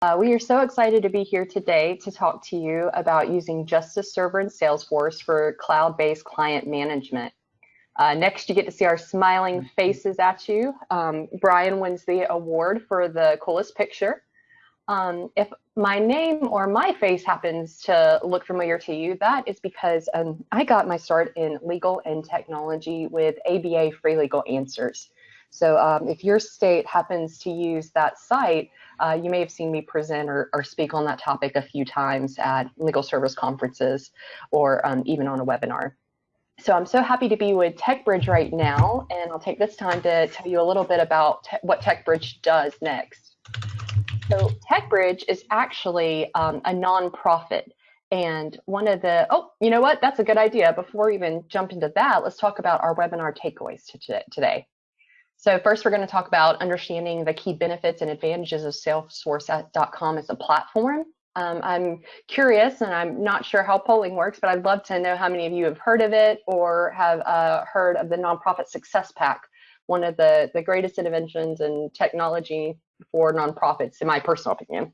Uh, we are so excited to be here today to talk to you about using Justice Server and Salesforce for cloud-based client management. Uh, next, you get to see our smiling faces at you. Um, Brian wins the award for the coolest picture. Um, if my name or my face happens to look familiar to you, that is because um, I got my start in legal and technology with ABA Free Legal Answers. So um, if your state happens to use that site, uh, you may have seen me present or, or, speak on that topic a few times at legal service conferences or um, even on a webinar. So I'm so happy to be with TechBridge right now, and I'll take this time to tell you a little bit about te what TechBridge does next. So TechBridge is actually um, a nonprofit. And one of the, oh, you know what? That's a good idea. Before we even jump into that, let's talk about our webinar takeaways today. So first, we're going to talk about understanding the key benefits and advantages of Salesforce.com as a platform. Um, I'm curious, and I'm not sure how polling works, but I'd love to know how many of you have heard of it or have uh, heard of the Nonprofit Success Pack, one of the, the greatest interventions in technology for nonprofits, in my personal opinion.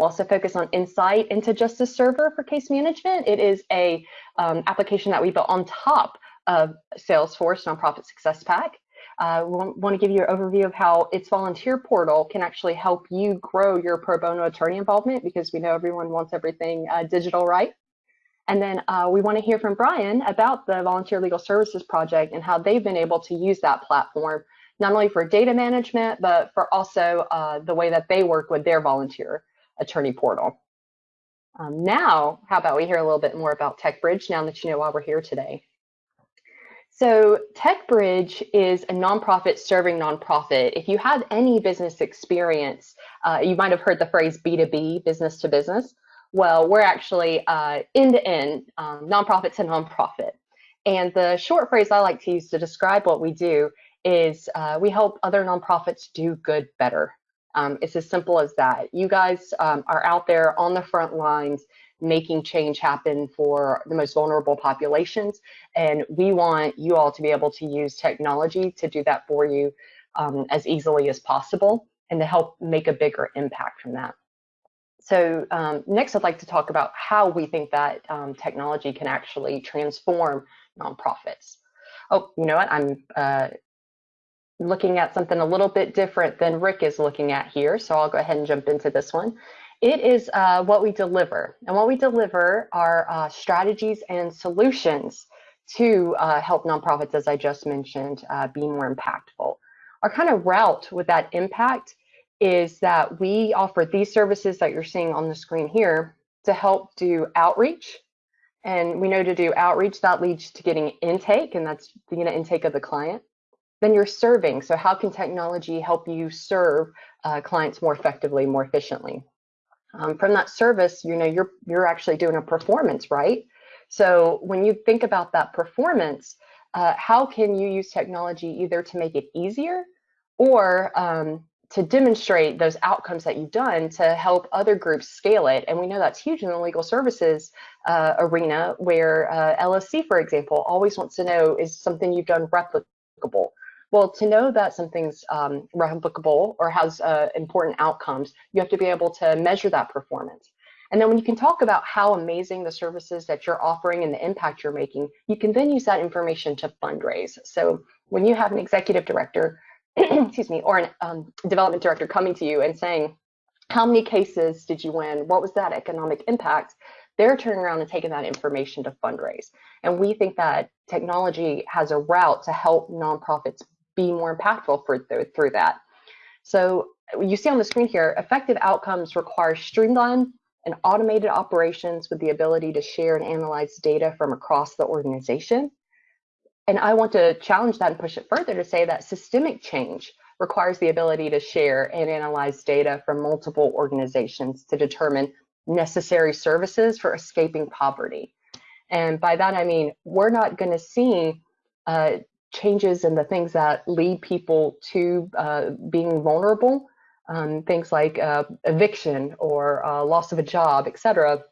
We'll also focus on insight into Justice Server for case management. It is a um, application that we built on top of Salesforce Nonprofit Success Pack. Uh, we want to give you an overview of how its volunteer portal can actually help you grow your pro bono attorney involvement because we know everyone wants everything uh, digital right. And then uh, we want to hear from Brian about the Volunteer Legal Services Project and how they've been able to use that platform, not only for data management, but for also uh, the way that they work with their volunteer attorney portal. Um, now, how about we hear a little bit more about TechBridge now that you know why we're here today. So TechBridge is a nonprofit serving nonprofit. If you have any business experience, uh, you might have heard the phrase B2B, business to business. Well, we're actually uh, end-to-end, um, nonprofit to nonprofit. And the short phrase I like to use to describe what we do is uh, we help other nonprofits do good better. Um, it's as simple as that. You guys um, are out there on the front lines making change happen for the most vulnerable populations. And we want you all to be able to use technology to do that for you um, as easily as possible and to help make a bigger impact from that. So um, next, I'd like to talk about how we think that um, technology can actually transform nonprofits. Oh, you know what? I'm uh, looking at something a little bit different than Rick is looking at here. So I'll go ahead and jump into this one. It is uh, what we deliver. And what we deliver are uh, strategies and solutions to uh, help nonprofits, as I just mentioned, uh, be more impactful. Our kind of route with that impact is that we offer these services that you're seeing on the screen here to help do outreach. And we know to do outreach, that leads to getting intake, and that's the intake of the client. Then you're serving. So how can technology help you serve uh, clients more effectively, more efficiently? Um, from that service, you know, you're you're actually doing a performance, right? So when you think about that performance, uh, how can you use technology either to make it easier or um, to demonstrate those outcomes that you've done to help other groups scale it? And we know that's huge in the legal services uh, arena, where uh, LSC, for example, always wants to know is something you've done replicable. Well, to know that something's um, replicable or has uh, important outcomes, you have to be able to measure that performance. And then when you can talk about how amazing the services that you're offering and the impact you're making, you can then use that information to fundraise. So when you have an executive director, excuse me, or a um, development director coming to you and saying, how many cases did you win? What was that economic impact? They're turning around and taking that information to fundraise. And we think that technology has a route to help nonprofits be more impactful for th through that. So you see on the screen here, effective outcomes require streamlined and automated operations with the ability to share and analyze data from across the organization. And I want to challenge that and push it further to say that systemic change requires the ability to share and analyze data from multiple organizations to determine necessary services for escaping poverty. And by that, I mean, we're not going to see uh, changes in the things that lead people to uh, being vulnerable, um, things like uh, eviction or uh, loss of a job, et cetera,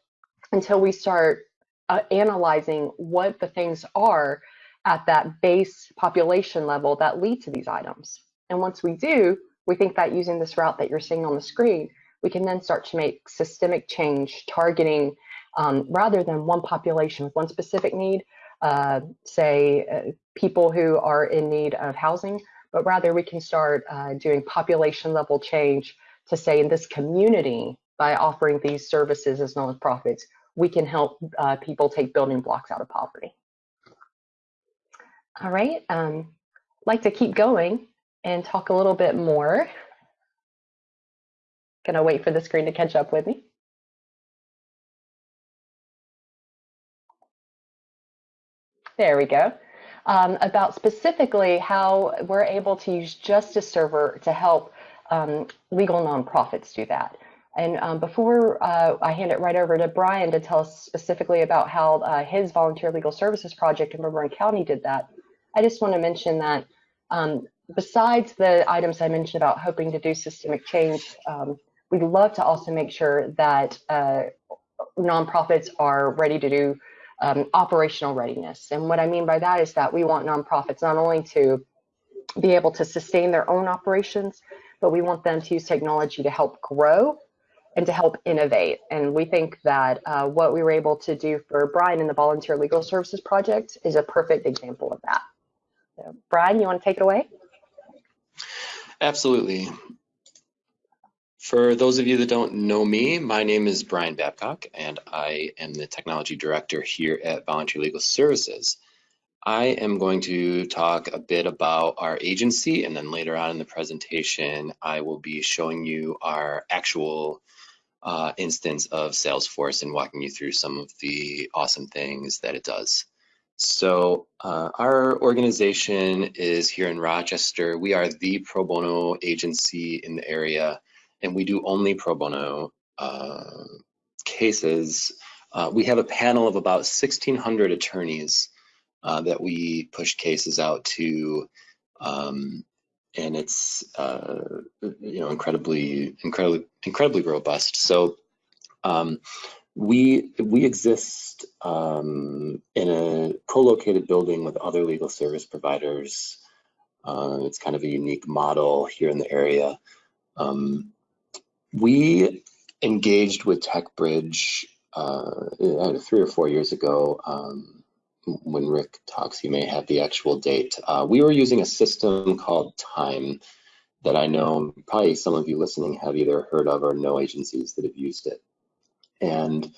until we start uh, analyzing what the things are at that base population level that lead to these items. And once we do, we think that using this route that you're seeing on the screen, we can then start to make systemic change targeting um, rather than one population with one specific need, uh, say uh, people who are in need of housing, but rather we can start uh, doing population level change to say in this community by offering these services as nonprofits, we can help uh, people take building blocks out of poverty. All right, um, like to keep going and talk a little bit more. Gonna wait for the screen to catch up with me. There we go. Um, about specifically how we're able to use Justice Server to help um, legal nonprofits do that. And um, before uh, I hand it right over to Brian to tell us specifically about how uh, his volunteer legal services project in Bourbon County did that, I just want to mention that um, besides the items I mentioned about hoping to do systemic change, um, we'd love to also make sure that uh, nonprofits are ready to do um, operational readiness. And what I mean by that is that we want nonprofits not only to be able to sustain their own operations, but we want them to use technology to help grow and to help innovate. And we think that uh, what we were able to do for Brian in the Volunteer Legal Services Project is a perfect example of that. So, Brian, you want to take it away? Absolutely. For those of you that don't know me, my name is Brian Babcock, and I am the Technology Director here at Volunteer Legal Services. I am going to talk a bit about our agency, and then later on in the presentation, I will be showing you our actual uh, instance of Salesforce and walking you through some of the awesome things that it does. So uh, our organization is here in Rochester. We are the pro bono agency in the area, and we do only pro bono uh, cases. Uh, we have a panel of about 1,600 attorneys uh, that we push cases out to um, and it's uh, you know incredibly incredibly incredibly robust. So um, we we exist um, in a co-located building with other legal service providers. Uh, it's kind of a unique model here in the area. Um, we engaged with TechBridge uh, three or four years ago um, when Rick talks, he may have the actual date. Uh, we were using a system called Time that I know probably some of you listening have either heard of or know agencies that have used it. And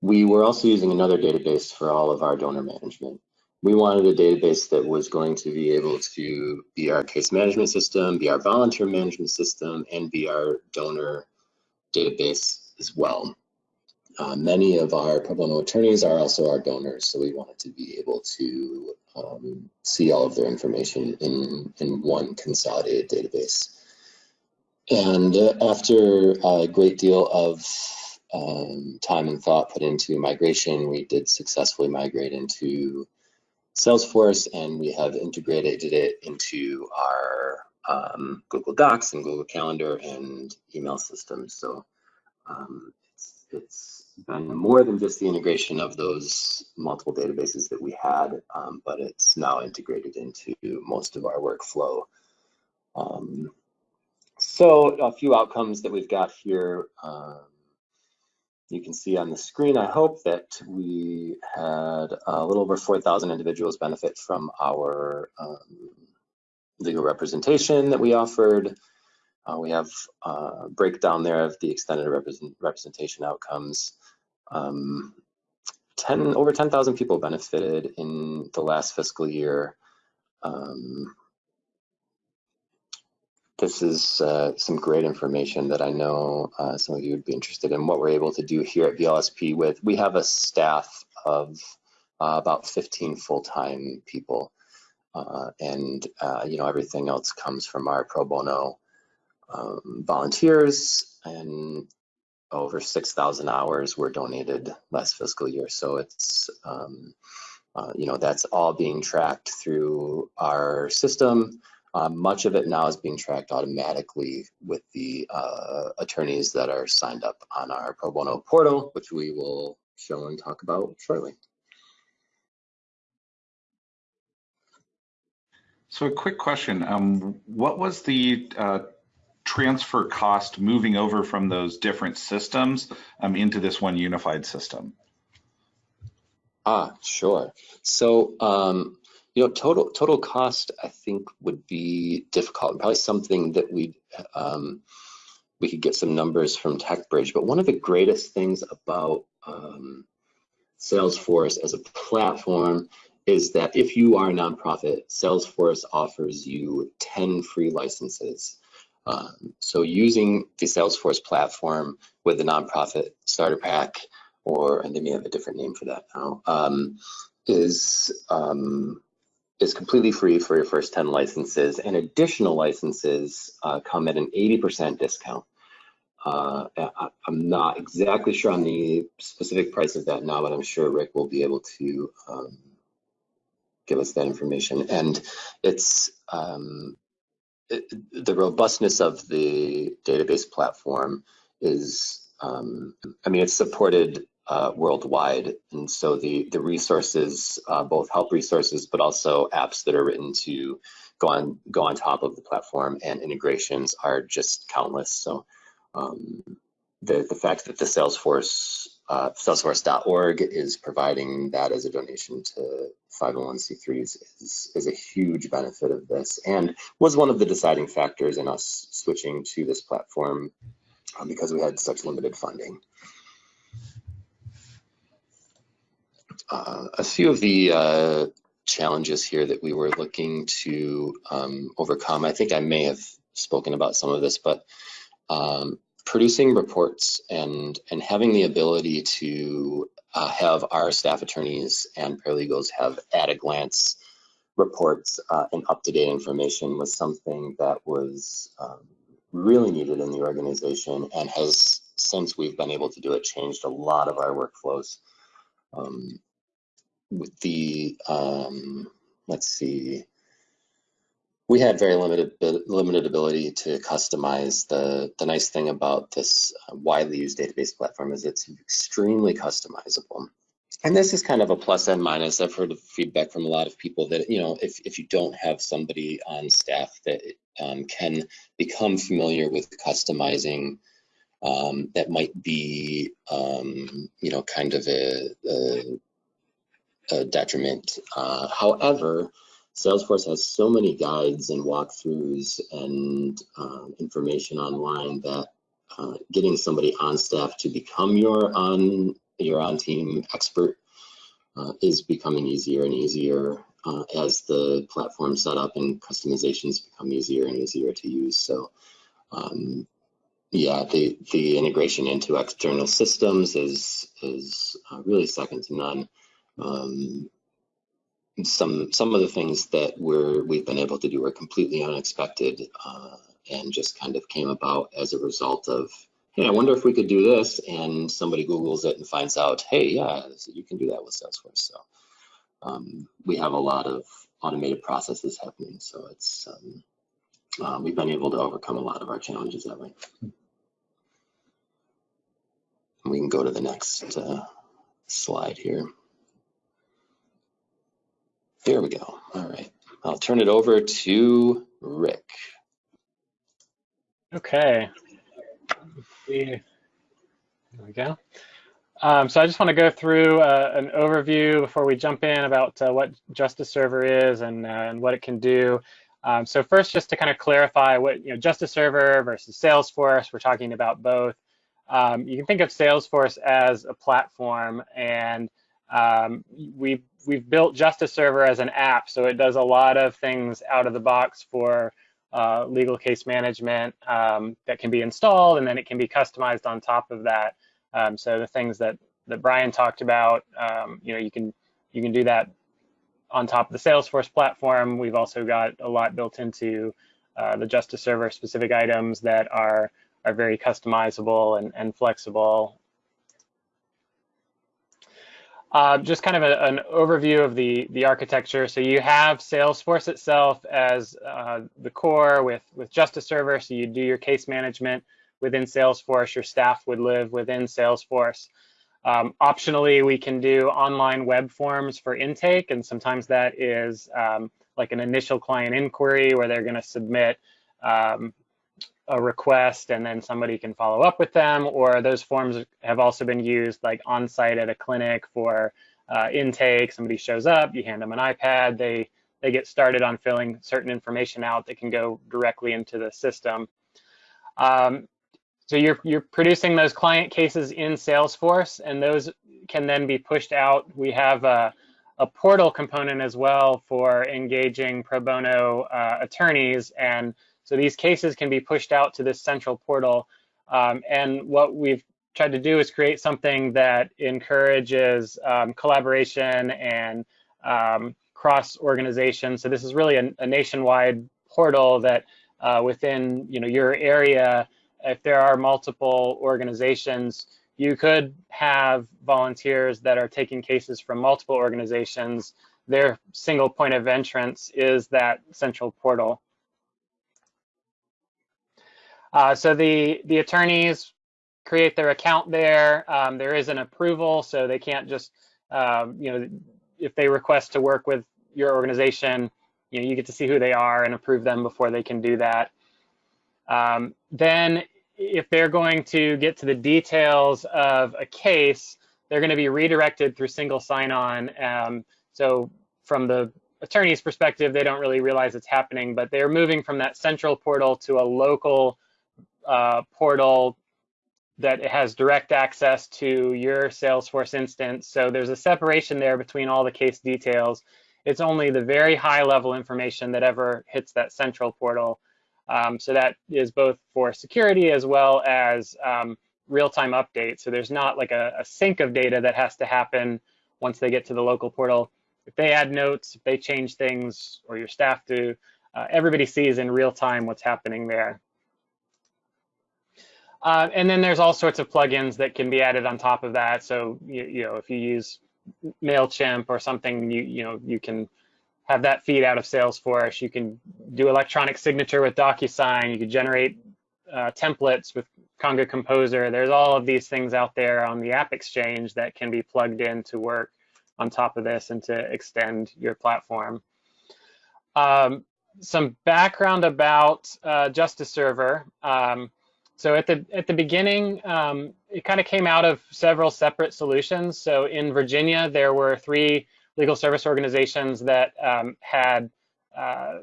we were also using another database for all of our donor management. We wanted a database that was going to be able to be our case management system, be our volunteer management system, and be our donor database as well. Uh, many of our pro bono attorneys are also our donors, so we wanted to be able to um, see all of their information in, in one consolidated database. And uh, after a great deal of um, time and thought put into migration, we did successfully migrate into Salesforce and we have integrated it into our um, Google Docs and Google Calendar and email systems. So um, it's, it's been more than just the integration of those multiple databases that we had, um, but it's now integrated into most of our workflow. Um, so a few outcomes that we've got here. You can see on the screen, I hope that we had a little over 4,000 individuals benefit from our um, legal representation that we offered. Uh, we have a breakdown there of the extended represent representation outcomes. Um, 10 over 10,000 people benefited in the last fiscal year. Um, this is uh, some great information that I know uh, some of you would be interested in what we're able to do here at VLSP with. We have a staff of uh, about 15 full-time people uh, and uh, you know everything else comes from our pro bono um, volunteers and over 6,000 hours were donated last fiscal year. So it's, um, uh, you know, that's all being tracked through our system. Uh, much of it now is being tracked automatically with the uh, attorneys that are signed up on our pro bono portal, which we will show and talk about shortly. So a quick question, um, what was the uh, transfer cost moving over from those different systems um, into this one unified system? Ah, sure. So, um, you know, total total cost, I think, would be difficult. Probably something that we um, we could get some numbers from TechBridge. But one of the greatest things about um, Salesforce as a platform is that if you are a nonprofit, Salesforce offers you 10 free licenses. Um, so using the Salesforce platform with the nonprofit starter pack, or and they may have a different name for that now, um, is um, is completely free for your first 10 licenses, and additional licenses uh, come at an 80% discount. Uh, I, am not exactly sure on the specific price of that now, but I'm sure Rick will be able to um, give us that information. And it's um, it, the robustness of the database platform is, um, I mean, it's supported uh, worldwide. And so the, the resources, uh, both help resources, but also apps that are written to go on, go on top of the platform and integrations are just countless. So um, the, the fact that the Salesforce, uh, salesforce.org is providing that as a donation to 501c3s is, is a huge benefit of this and was one of the deciding factors in us switching to this platform um, because we had such limited funding. Uh, a few of the uh, challenges here that we were looking to um, overcome, I think I may have spoken about some of this, but um, producing reports and and having the ability to uh, have our staff attorneys and paralegals have at a glance reports uh, and up-to-date information was something that was um, really needed in the organization and has since we've been able to do it changed a lot of our workflows. Um, with the um, let's see we had very limited limited ability to customize. The the nice thing about this uh, widely used database platform is it's extremely customizable. And this is kind of a plus and minus. I've heard feedback from a lot of people that you know if if you don't have somebody on staff that um, can become familiar with customizing, um, that might be um, you know kind of a, a, a detriment. Uh, however Salesforce has so many guides and walkthroughs and um, information online that uh, getting somebody on staff to become your on your on team expert uh, is becoming easier and easier uh, as the platform setup and customizations become easier and easier to use. So um, yeah, the the integration into external systems is is uh, really second to none. Um, some some of the things that we're we've been able to do are completely unexpected uh, and just kind of came about as a result of hey i wonder if we could do this and somebody googles it and finds out hey yeah you can do that with salesforce. So um, we have a lot of automated processes happening so it's um, uh, we've been able to overcome a lot of our challenges that way. We can go to the next uh, slide here there we go. All right. I'll turn it over to Rick. Okay. There we go. Um, so I just want to go through uh, an overview before we jump in about uh, what Justice Server is and, uh, and what it can do. Um, so first, just to kind of clarify what you know, Justice Server versus Salesforce, we're talking about both. Um, you can think of Salesforce as a platform, and um, we've we've built Justice Server as an app, so it does a lot of things out of the box for uh, legal case management um, that can be installed, and then it can be customized on top of that. Um, so the things that that Brian talked about, um, you know, you can you can do that on top of the Salesforce platform. We've also got a lot built into uh, the Justice Server specific items that are are very customizable and, and flexible uh, just kind of a, an overview of the, the architecture. So you have Salesforce itself as uh, the core with, with Justice Server. So you do your case management within Salesforce. Your staff would live within Salesforce. Um, optionally, we can do online web forms for intake, and sometimes that is um, like an initial client inquiry where they're going to submit um, a request and then somebody can follow up with them, or those forms have also been used like on site at a clinic for uh, intake. Somebody shows up, you hand them an iPad, they they get started on filling certain information out that can go directly into the system. Um, so you're you're producing those client cases in Salesforce, and those can then be pushed out. We have a, a portal component as well for engaging pro bono uh, attorneys and so these cases can be pushed out to this central portal. Um, and what we've tried to do is create something that encourages um, collaboration and um, cross organization. So this is really a, a nationwide portal that uh, within you know your area, if there are multiple organizations, you could have volunteers that are taking cases from multiple organizations. Their single point of entrance is that central portal. Uh, so the, the attorneys create their account there. Um, there is an approval, so they can't just, um, you know, if they request to work with your organization, you know, you get to see who they are and approve them before they can do that. Um, then if they're going to get to the details of a case, they're going to be redirected through single sign-on. Um, so from the attorney's perspective, they don't really realize it's happening, but they're moving from that central portal to a local uh, portal that has direct access to your Salesforce instance. So there's a separation there between all the case details. It's only the very high level information that ever hits that central portal. Um, so that is both for security as well as um, real-time updates. So there's not like a, a, sync of data that has to happen once they get to the local portal. If they add notes, if they change things, or your staff do, uh, everybody sees in real time what's happening there. Uh, and then there's all sorts of plugins that can be added on top of that. So you, you know, if you use Mailchimp or something, you you know you can have that feed out of Salesforce. You can do electronic signature with DocuSign. You can generate uh, templates with Conga Composer. There's all of these things out there on the App Exchange that can be plugged in to work on top of this and to extend your platform. Um, some background about uh, Justice Server. Um, so at the at the beginning, um, it kind of came out of several separate solutions. So in Virginia, there were three legal service organizations that um, had, uh,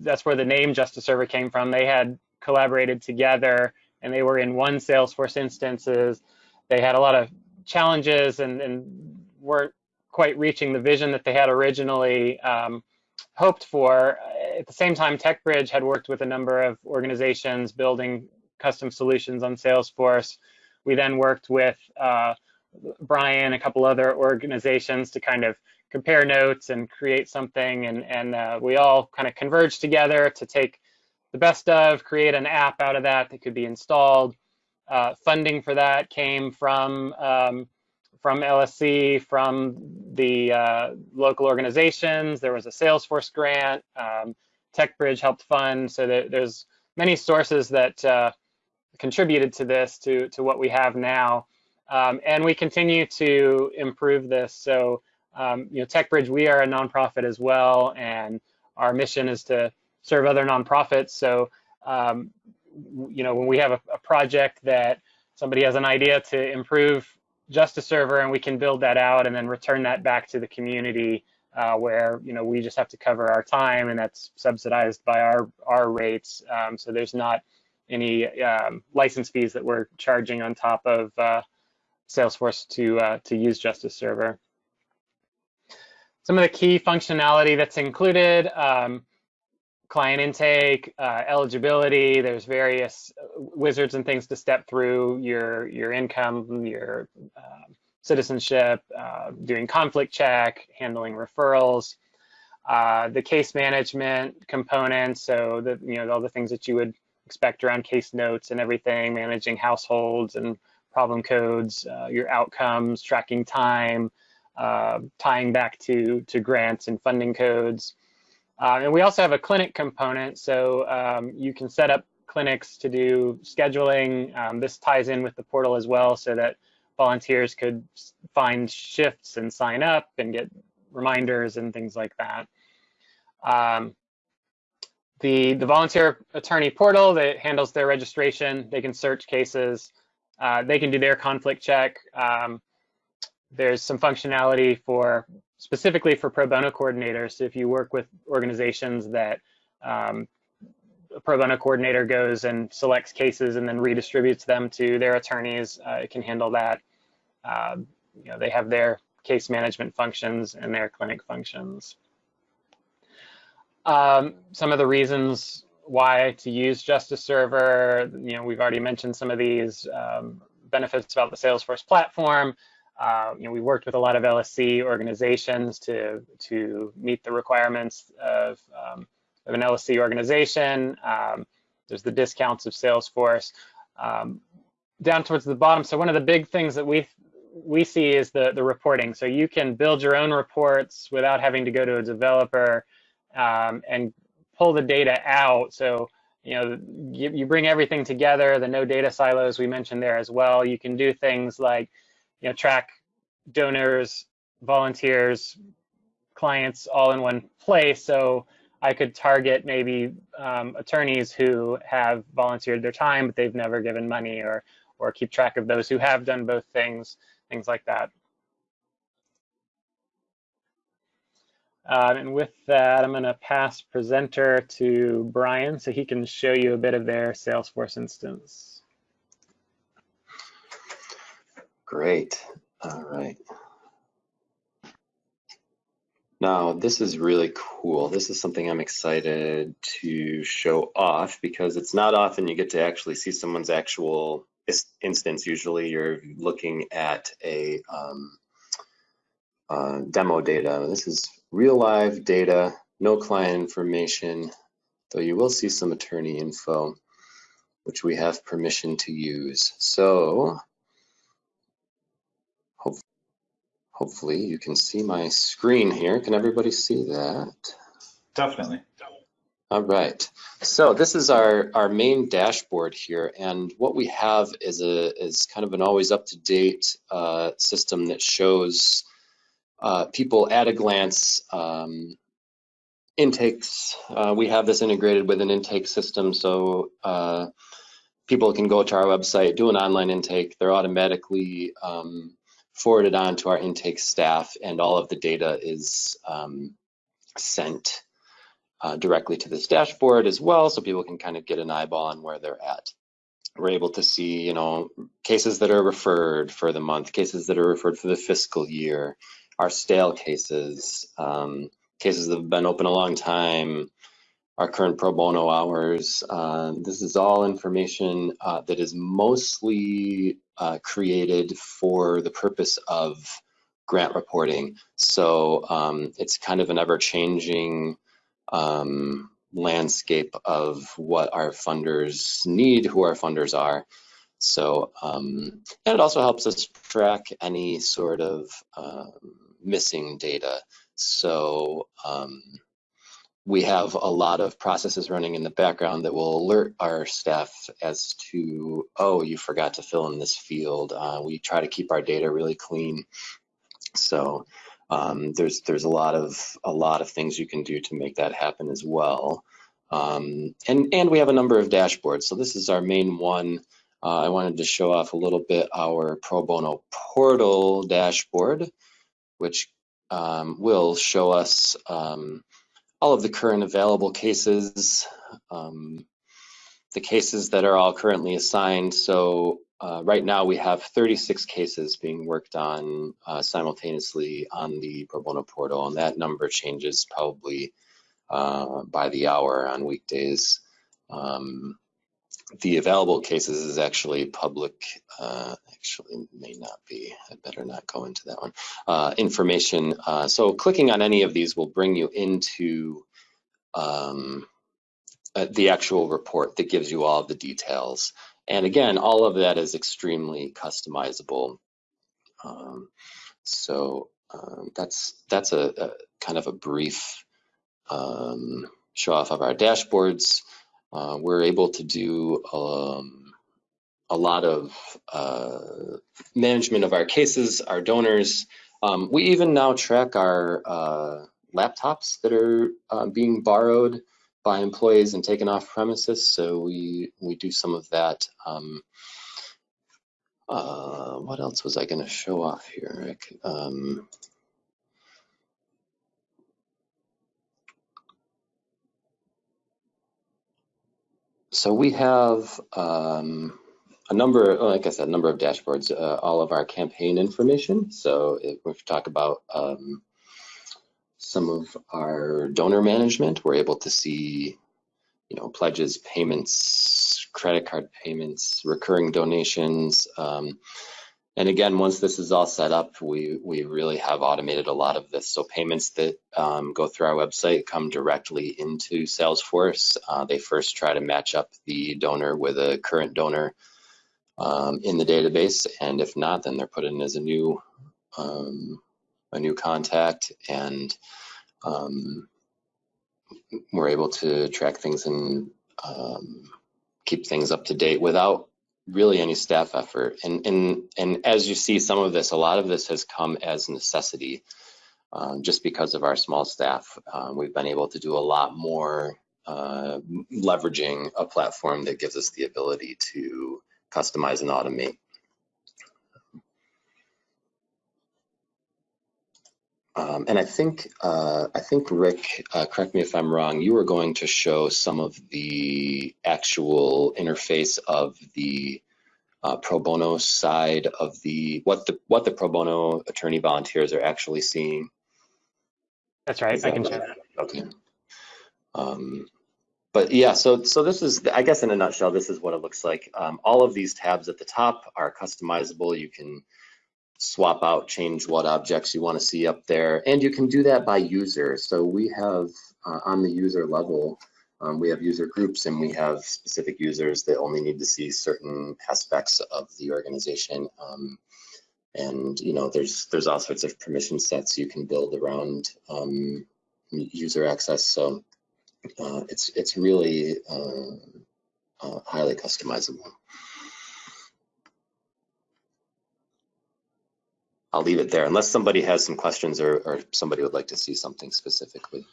that's where the name Justice Server came from. They had collaborated together and they were in one Salesforce instances. They had a lot of challenges and, and weren't quite reaching the vision that they had originally um, hoped for. At the same time, TechBridge had worked with a number of organizations building custom solutions on Salesforce. We then worked with uh, Brian, a couple other organizations to kind of compare notes and create something. And, and uh, we all kind of converged together to take the best of, create an app out of that that could be installed. Uh, funding for that came from um, from LSC, from the uh, local organizations. There was a Salesforce grant. Um, TechBridge helped fund. So there's many sources that uh, contributed to this, to, to what we have now. Um, and we continue to improve this. So, um, you know, TechBridge, we are a nonprofit as well, and our mission is to serve other nonprofits. So, um, you know, when we have a, a, project that somebody has an idea to improve Justice Server, and we can build that out and then return that back to the community, uh, where you know we just have to cover our time, and that's subsidized by our our rates. Um, so there's not any um, license fees that we're charging on top of uh, Salesforce to, uh, to use Justice Server. Some of the key functionality that's included, um, client intake, uh, eligibility, there's various uh, wizards and things to step through, your, your income, your um, citizenship, uh, doing conflict check, handling referrals, uh, the case management component, so the, you know, all the things that you would expect around case notes and everything, managing households and problem codes, uh, your outcomes, tracking time, uh, tying back to, to grants and funding codes. Uh, and we also have a clinic component, so um, you can set up clinics to do scheduling. Um, this ties in with the portal as well so that volunteers could find shifts and sign up and get reminders and things like that. Um, the, the volunteer attorney portal that handles their registration, they can search cases, uh, they can do their conflict check. Um, there's some functionality for specifically for pro bono coordinators. So If you work with organizations that um, a pro bono coordinator goes and selects cases and then redistributes them to their attorneys, uh, it can handle that. Um, you know, they have their case management functions and their clinic functions. Um, some of the reasons why to use Justice Server, you know, we've already mentioned some of these um, benefits about the Salesforce platform. Uh, you know, we worked with a lot of LSC organizations to to meet the requirements of, um, of an LSC organization. Um, there's the discounts of Salesforce. Um, down towards the bottom, so one of the big things that we we see is the the reporting. So you can build your own reports without having to go to a developer um, and pull the data out. So you know you, you bring everything together. The no data silos we mentioned there as well. You can do things like you know, track donors, volunteers, clients all in one place. So I could target maybe um, attorneys who have volunteered their time, but they've never given money or, or keep track of those who have done both things, things like that. Uh, and with that, I'm going to pass presenter to Brian so he can show you a bit of their Salesforce instance. Great. All right. Now, this is really cool. This is something I'm excited to show off because it's not often you get to actually see someone's actual instance. Usually you're looking at a um, uh, demo data. This is real live data, no client information, though you will see some attorney info, which we have permission to use. So Hopefully you can see my screen here. Can everybody see that? Definitely. All right. So this is our, our main dashboard here. And what we have is a is kind of an always up to date uh, system that shows uh, people at a glance um, intakes. Uh, we have this integrated with an intake system. So uh, people can go to our website, do an online intake. They're automatically um, forwarded on to our intake staff and all of the data is um, sent uh, directly to this dashboard as well so people can kind of get an eyeball on where they're at. We're able to see, you know, cases that are referred for the month, cases that are referred for the fiscal year, our stale cases, um, cases that have been open a long time, our current pro bono hours. Uh, this is all information uh, that is mostly uh, created for the purpose of grant reporting. So um, it's kind of an ever-changing um, landscape of what our funders need, who our funders are. So, um, and it also helps us track any sort of um, missing data. So, um, we have a lot of processes running in the background that will alert our staff as to, oh, you forgot to fill in this field. Uh, we try to keep our data really clean. So um, there's there's a lot of a lot of things you can do to make that happen as well. Um, and and we have a number of dashboards. So this is our main one. Uh, I wanted to show off a little bit our pro bono portal dashboard, which um, will show us um, all of the current available cases, um, the cases that are all currently assigned. So uh, right now we have 36 cases being worked on uh, simultaneously on the pro bono portal, and that number changes probably uh, by the hour on weekdays. Um, the available cases is actually public, uh, actually may not be, I better not go into that one, uh, information. Uh, so clicking on any of these will bring you into um, uh, the actual report that gives you all the details. And again, all of that is extremely customizable. Um, so um, that's that's a, a, kind of a brief um, show off of our dashboards. Uh, we're able to do um, a lot of uh, management of our cases, our donors. Um, we even now track our uh, laptops that are uh, being borrowed by employees and taken off premises. So we we do some of that. Um, uh, what else was I going to show off here, Rick? So we have um, a number, like I said, a number of dashboards, uh, all of our campaign information. So if we talk about um, some of our donor management, we're able to see, you know, pledges, payments, credit card payments, recurring donations. Um, and again, once this is all set up, we, we really have automated a lot of this. So payments that um, go through our website come directly into Salesforce. Uh, they first try to match up the donor with a current donor um, in the database. And if not, then they're put in as a new, um, a new contact and um, we're able to track things and um, keep things up to date without really any staff effort. And, and, and as you see, some of this, a lot of this has come as necessity. Um, just because of our small staff, uh, we've been able to do a lot more uh, leveraging a platform that gives us the ability to customize and automate. Um, and I think, uh, I think Rick, uh, correct me if I'm wrong, you were going to show some of the actual interface of the uh, pro bono side of the what the what the pro bono attorney volunteers are actually seeing. That's right. Is I can right? share that. Okay. Um, but yeah, so so this is, I guess in a nutshell, this is what it looks like. Um, all of these tabs at the top are customizable. You can swap out, change what objects you want to see up there, and you can do that by user. So we have uh, on the user level, um, we have user groups and we have specific users that only need to see certain aspects of the organization. Um, and you know, there's there's all sorts of permission sets you can build around um, user access. So uh, it's it's really uh, uh, highly customizable. I'll leave it there unless somebody has some questions or, or somebody would like to see something specifically.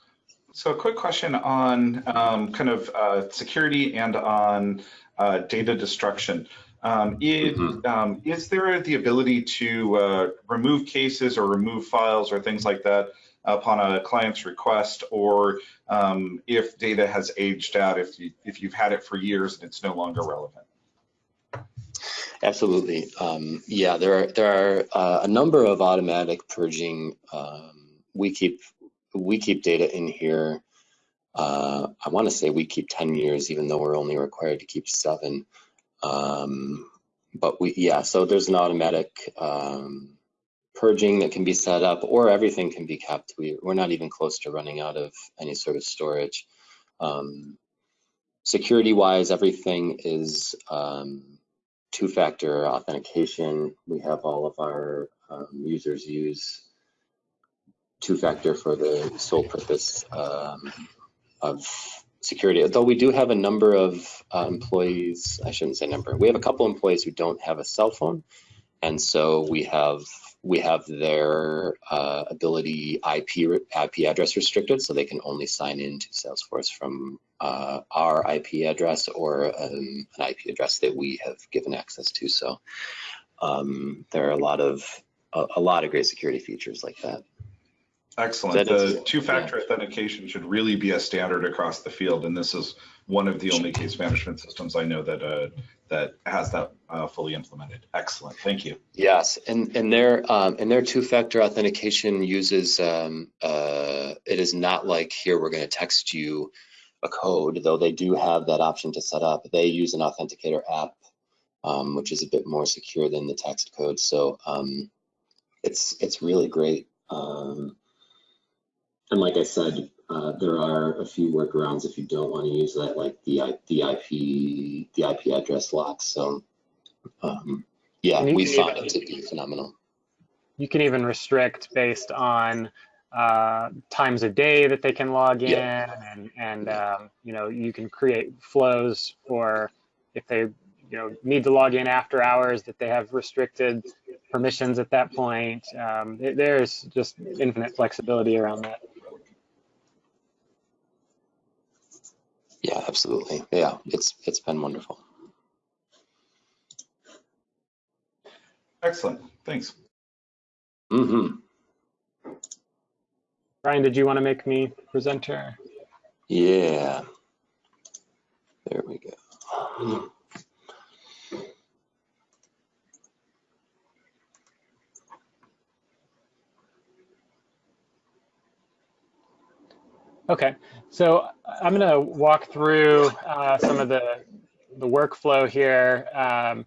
So a quick question on um, kind of uh, security and on uh, data destruction. Um, it, Mhm. um, is there the ability to uh, remove cases or remove files or things like that upon a client's request, or um, if data has aged out, if you if you've had it for years and it's no longer relevant? Absolutely. Um, yeah, there are there are uh, a number of automatic purging. Um, we keep we keep data in here. Uh, I want to say we keep 10 years, even though we're only required to keep seven. Um, but we yeah, so there's an automatic um, purging that can be set up, or everything can be kept. We we're not even close to running out of any sort of storage. Um, security wise, everything is um, two-factor authentication. We have all of our um, users use two-factor for the sole purpose um, of security. Though we do have a number of uh, employees, I shouldn't say number, we have a couple employees who don't have a cell phone. And so we have we have their uh, ability IP IP address restricted, so they can only sign into Salesforce from uh, our IP address or um, an IP address that we have given access to. So um, there are a lot of a, a lot of great security features like that. Excellent. That The two-factor authentication should really be a standard across the field, and this is one of the only case management systems I know that uh, that has that uh, fully implemented. Excellent. Thank you. Yes, and and their um, and their two-factor authentication uses um, uh, it is not like here we're going to text you a code, though they do have that option to set up. They use an authenticator app, um, which is a bit more secure than the text code. So um, it's it's really great. Um, and like I said, uh, there are a few workarounds if you don't want to use that, like the the IP the IP address lock. So um, yeah, we found even- it to be phenomenal. You can even restrict based on uh, times a day that they can log in, and and um, you know you can create flows for if they you know need to log in after hours that they have restricted permissions at that point. Um, it- there's just infinite flexibility around that. Yeah, absolutely. Yeah, it's it's been wonderful. Excellent, thanks. hmm Brian, did you want to make me presenter? Yeah. There we go. Okay, so I'm going to walk through uh, some of the, the workflow here. Um,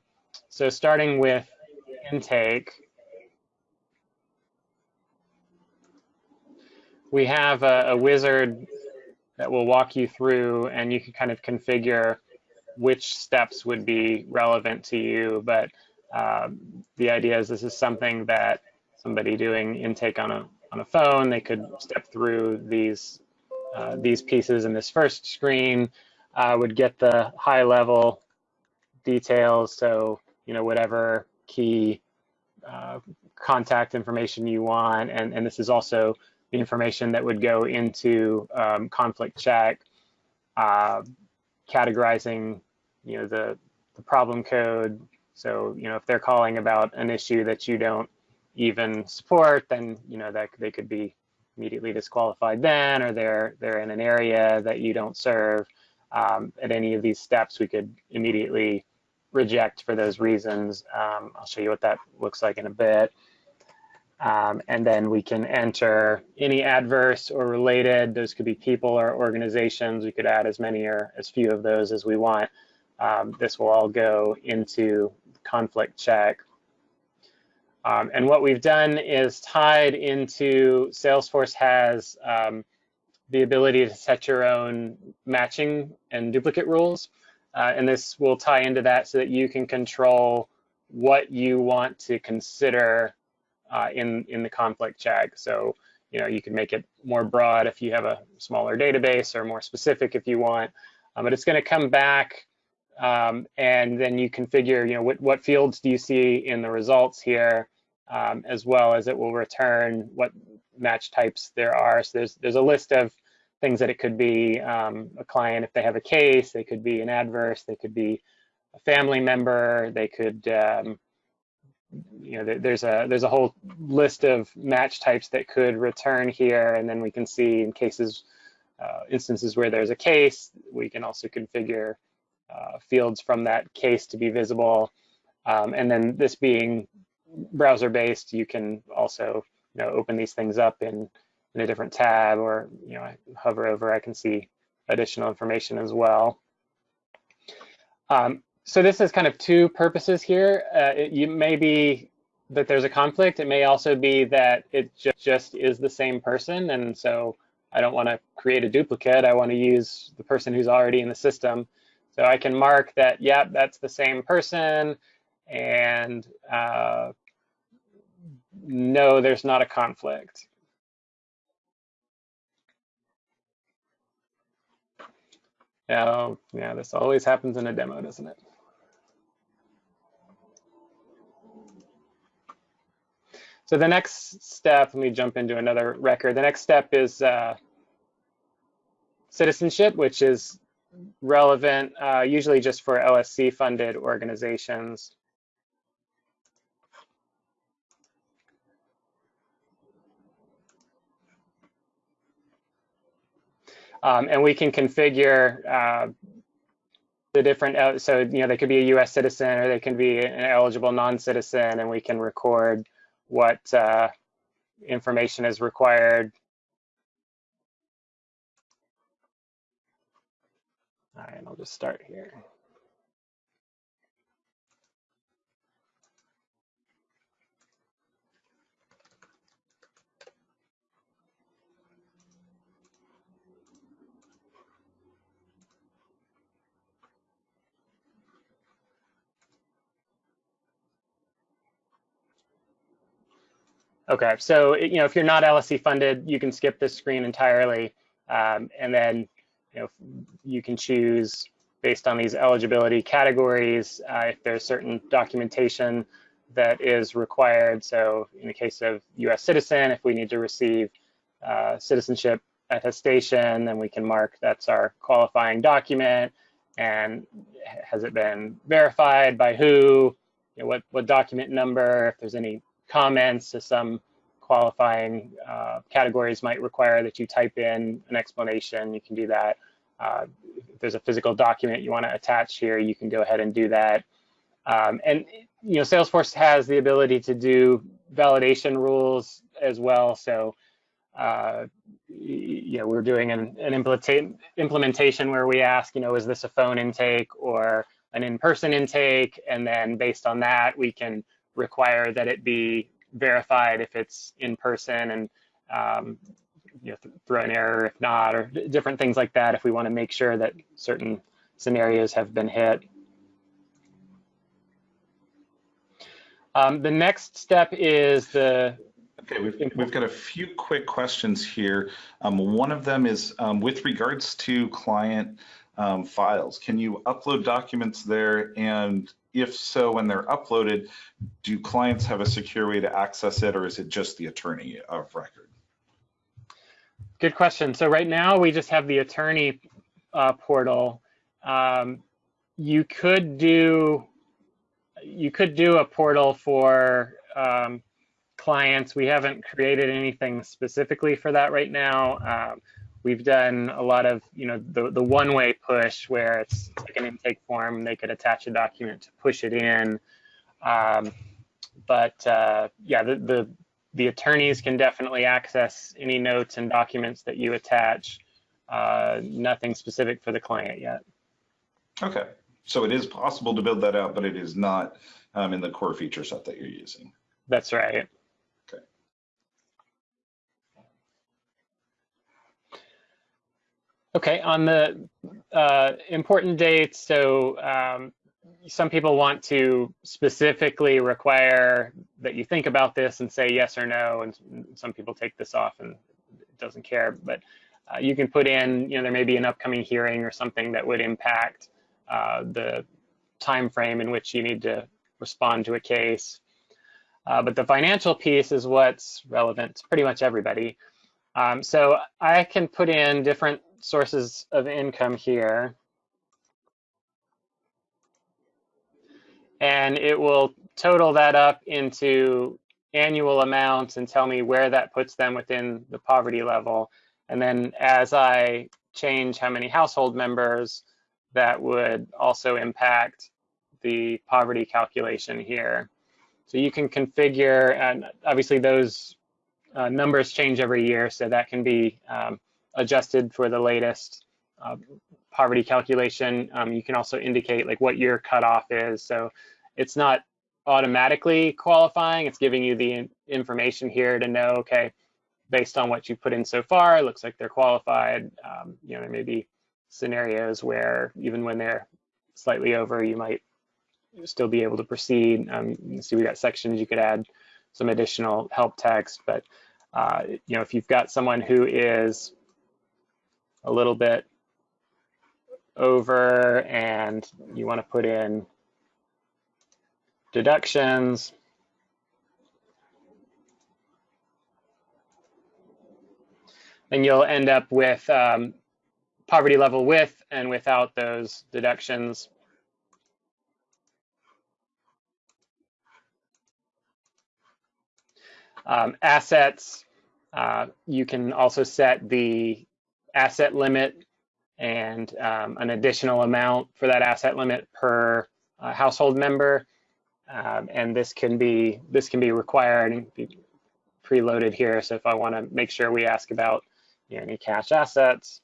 so starting with intake, we have a, a wizard that will walk you through and you can kind of configure which steps would be relevant to you. But um, the idea is this is something that somebody doing intake on a, on a phone, they could step through these uh, these pieces in this first screen uh, would get the high level details. So, you know, whatever key uh, contact information you want. And, and this is also information that would go into um, conflict check, uh, categorizing, you know, the, the problem code. So, you know, if they're calling about an issue that you don't even support, then, you know, that they could be immediately disqualified then, or they're they're in an area that you don't serve. Um, at any of these steps, we could immediately reject for those reasons. Um, I'll show you what that looks like in a bit. Um, and then we can enter any adverse or related. Those could be people or organizations. We could add as many or as few of those as we want. Um, this will all go into conflict check. Um, and what we've done is tied into Salesforce has um, the ability to set your own matching and duplicate rules. Uh, and this will tie into that so that you can control what you want to consider uh, in, in the conflict check. So, you know, you can make it more broad if you have a smaller database or more specific if you want. Um, but it's going to come back um, and then you configure, you know, what, what fields do you see in the results here, um, as well as it will return what match types there are. So there's, there's a list of things that it could be um, a client if they have a case, they could be an adverse, they could be a family member, they could, um, you know, there's a there's a whole list of match types that could return here, and then we can see in cases, uh, instances where there's a case, we can also configure uh, fields from that case to be visible. Um, and then this being browser-based, you can also you know, open these things up in, in a different tab or you know, I hover over, I can see additional information as well. Um, so this is kind of two purposes here. Uh, it you may be that there's a conflict. It may also be that it ju just is the same person. And so I don't want to create a duplicate. I want to use the person who's already in the system. So I can mark that, yeah, that's the same person, and uh, no, there's not a conflict. Now, yeah, this always happens in a demo, doesn't it? So the next step, let me jump into another record. The next step is uh, citizenship, which is relevant uh, usually just for LSC funded organizations. Um, and we can configure uh, the different, uh, so, you know, they could be a US citizen or they can be an eligible non-citizen and we can record what uh, information is required All right, I'll just start here. Okay, so you know if you're not LSC funded, you can skip this screen entirely, um, and then you know, you can choose based on these eligibility categories uh, if there's certain documentation that is required. So in the case of US citizen, if we need to receive uh, citizenship attestation, then we can mark that's our qualifying document. And has it been verified by who? You know, what, what document number? If there's any comments to some qualifying uh, categories might require that you type in an explanation, you can do that. Uh, if there's a physical document you want to attach here, you can go ahead and do that. Um, and you know, Salesforce has the ability to do validation rules as well. So, uh, you know, we're doing an, an implementa implementation where we ask, you know, is this a phone intake or an in-person intake? And then based on that, we can require that it be verified if it's in person and um, you know, th throw an error if not, or different things like that if we want to make sure that certain scenarios have been hit. Um, the next step is the Okay, we've, we've got a few quick questions here. Um, one of them is um, with regards to client um, files, can you upload documents there? And if so, when they're uploaded, do clients have a secure way to access it or is it just the attorney of record? Good question. So right now we just have the attorney uh, portal. Um, you could do you could do a portal for um, clients. We haven't created anything specifically for that right now. Um, we've done a lot of, you know, the, the one-way push where it's like an intake form. They could attach a document to push it in. Um, but uh, yeah, the, the, the attorneys can definitely access any notes and documents that you attach. Uh, nothing specific for the client yet. Okay, so it is possible to build that out, but it is not um, in the core feature set that you're using. That's right. Okay, on the uh, important dates, so um, some people want to specifically require that you think about this and say yes or no, and some people take this off and doesn't care, but uh, you can put in, you know, there may be an upcoming hearing or something that would impact uh, the time frame in which you need to respond to a case. Uh, but the financial piece is what's relevant to pretty much everybody. Um, so I can put in different sources of income here. And it will total that up into annual amounts and tell me where that puts them within the poverty level. And then as I change how many household members, that would also impact the poverty calculation here. So you can configure, and obviously those uh, numbers change every year, so that can be um, adjusted for the latest uh, poverty calculation. Um, you can also indicate like what your cutoff is. So it's not automatically qualifying, it's giving you the information here to know, okay, based on what you put in so far, it looks like they're qualified. Um, you know, there may be scenarios where even when they're slightly over, you might still be able to proceed. Um, see we got sections you could add some additional help text, but uh, you know, if you've got someone who is a little bit over and you want to put in deductions, And you'll end up with um, poverty level with and without those deductions. Um, assets, uh, you can also set the asset limit and um, an additional amount for that asset limit per uh, household member. Um, and this can be this can be required and be preloaded here. So if I want to make sure we ask about you know, any cash assets,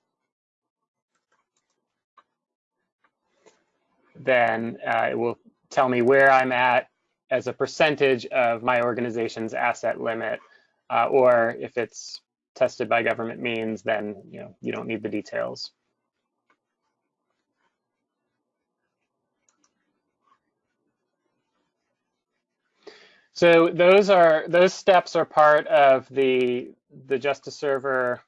then uh, it will tell me where I'm at as a percentage of my organization's asset limit, uh, or if it's tested by government means, then you know you don't need the details. So those are those steps are part of the the Justice Server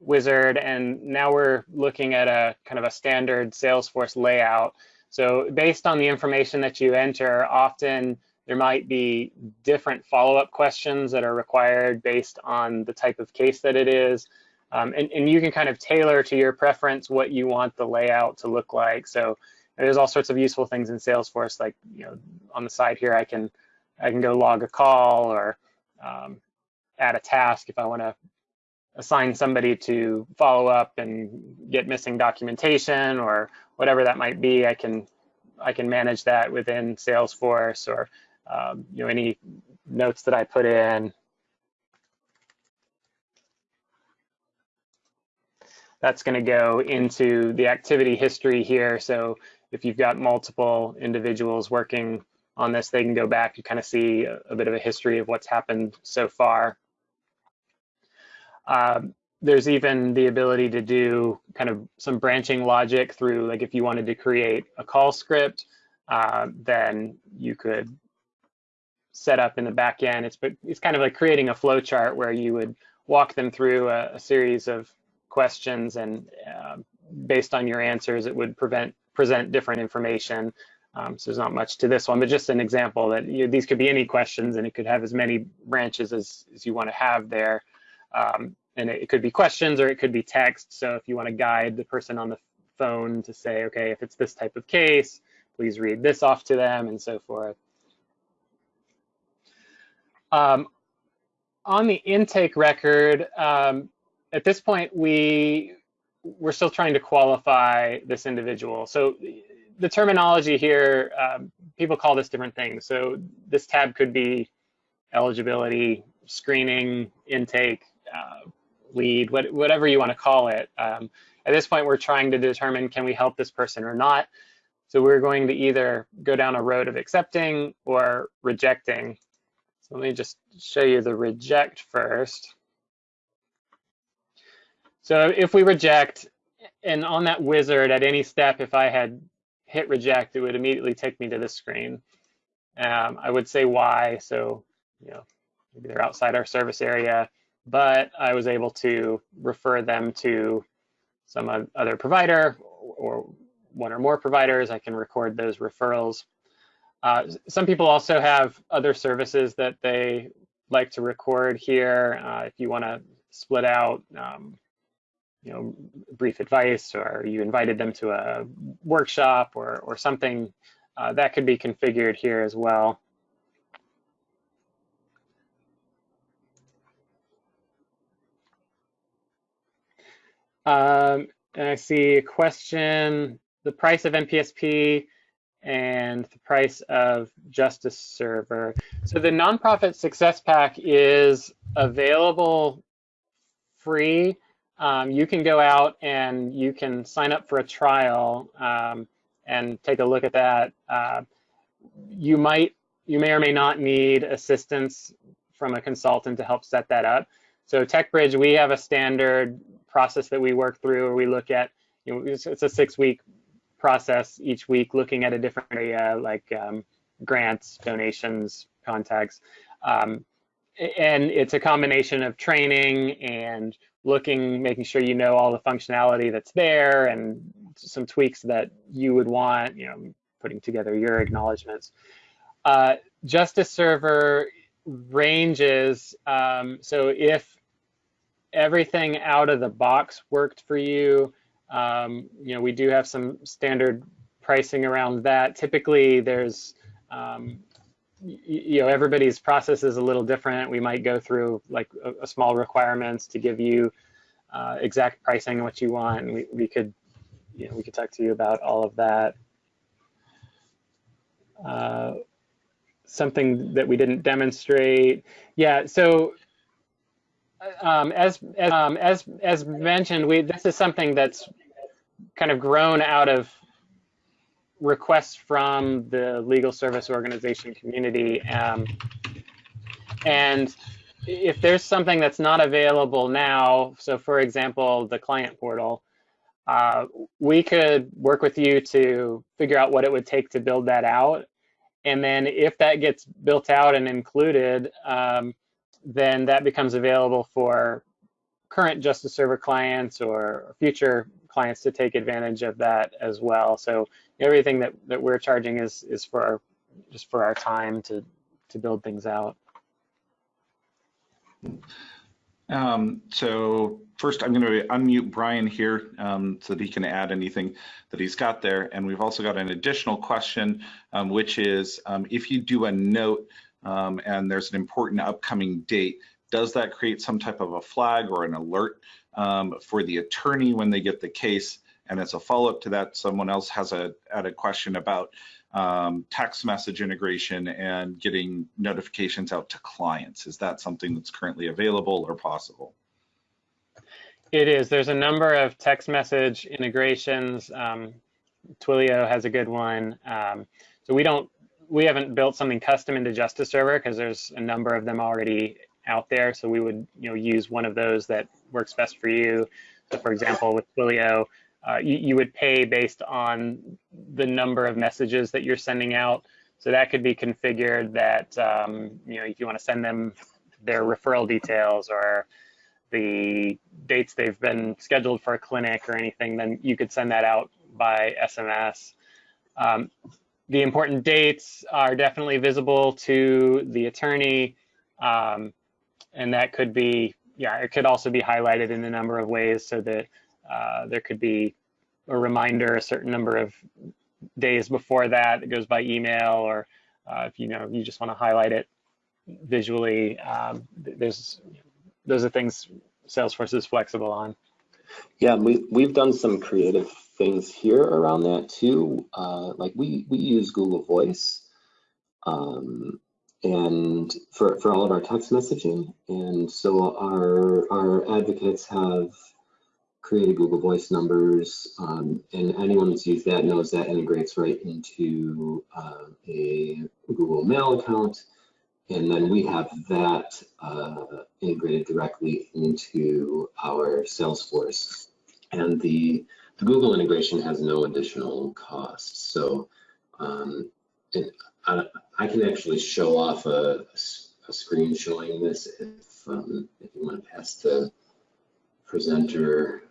wizard, and now we're looking at a kind of a standard Salesforce layout. So based on the information that you enter, often there might be different follow-up questions that are required based on the type of case that it is. Um, and, and you can kind of tailor to your preference what you want the layout to look like. So there's all sorts of useful things in Salesforce, like you know, on the side here, I can I can go log a call or um, add a task if I want to assign somebody to follow up and get missing documentation or whatever that might be. I can I can manage that within Salesforce or um, you know any notes that I put in. That's going to go into the activity history here. So if you've got multiple individuals working on this, they can go back and kind of see a, a bit of a history of what's happened so far. Um, there's even the ability to do kind of some branching logic through, like if you wanted to create a call script, uh, then you could set up in the back end. It's, it's kind of like creating a flow chart where you would walk them through a, a series of questions and uh, based on your answers, it would prevent, present different information. Um, so there's not much to this one, but just an example that you these could be any questions and it could have as many branches as, as you want to have there. Um, and it, it could be questions or it could be text. So if you want to guide the person on the phone to say, okay, if it's this type of case, please read this off to them and so forth. Um, on the intake record, um, at this point, we we're still trying to qualify this individual. So the terminology here, um, people call this different things. So this tab could be eligibility, screening, intake, uh, lead, what, whatever you want to call it. Um, at this point, we're trying to determine can we help this person or not. So we're going to either go down a road of accepting or rejecting. So let me just show you the reject first. So if we reject, and on that wizard at any step, if I had hit reject, it would immediately take me to this screen. Um, I would say why, so you know, maybe they're outside our service area, but I was able to refer them to some other provider or one or more providers. I can record those referrals. Uh, some people also have other services that they like to record here. Uh, if you want to split out um, you know, brief advice or you invited them to a workshop or, or something, uh, that could be configured here as well. Um, and I see a question, the price of NPSP and the price of Justice Server. So the nonprofit success pack is available free um, you can go out and you can sign up for a trial um, and take a look at that. Uh, you might, you may or may not need assistance from a consultant to help set that up. So TechBridge, we have a standard process that we work through where we look at, you know, it's, a six week process each week looking at a different area like um, grants, donations, contacts. Um, and it's a combination of training and looking, making sure you know all the functionality that's there and some tweaks that you would want, you know, putting together your acknowledgments. Uh, Justice Server ranges, um, so if everything out of the box worked for you, um, you know, we do have some standard pricing around that. Typically, there's um, you know everybody's process is a little different. We might go through like a, a small requirements to give you uh, exact pricing what you want and we, we could you know we could talk to you about all of that. Uh, something that we didn't demonstrate. Yeah so um, as as, um, as as mentioned we this is something that's kind of grown out of requests from the legal service organization community. Um, and if there's something that's not available now, so for example, the client portal, uh, we could work with you to figure out what it would take to build that out. And then if that gets built out and included, um, then that becomes available for current Justice Server clients or future clients to take advantage of that as well. So everything that, that we're charging is is for our, just for our time to to build things out. Um, so first I'm going to unmute Brian here um, so that he can add anything that he's got there. And we've also got an additional question, um, which is um, if you do a note um, and there's an important upcoming date, does that create some type of a flag or an alert um, for the attorney when they get the case? And as a follow-up to that, someone else has a, a question about um, text message integration and getting notifications out to clients. Is that something that's currently available or possible? It is. There's a number of text message integrations. Um, Twilio has a good one. Um, so we don't, we haven't built something custom into Justice Server because there's a number of them already out there. So we would, you know, use one of those that works best for you. So for example, with Twilio, uh, you, you would pay based on the number of messages that you're sending out. So that could be configured that, um, you know, if you want to send them their referral details or the dates they've been scheduled for a clinic or anything, then you could send that out by SMS. Um, the important dates are definitely visible to the attorney. Um, and that could be, yeah, it could also be highlighted in a number of ways so that uh, there could be a reminder a certain number of days before that. It goes by email, or uh, if you know you just want to highlight it visually. Um, there's those are things Salesforce is flexible on. Yeah, we we've done some creative things here around that too. Uh, like we we use Google Voice, um, and for for all of our text messaging, and so our our advocates have created Google Voice numbers, um, and anyone who's used that knows that integrates right into uh, a Google Mail account. And then we have that uh, integrated directly into our Salesforce. And the, the Google integration has no additional cost. So um, it, I, I, can actually show off a, a screen showing this if, um, if you want to pass the presenter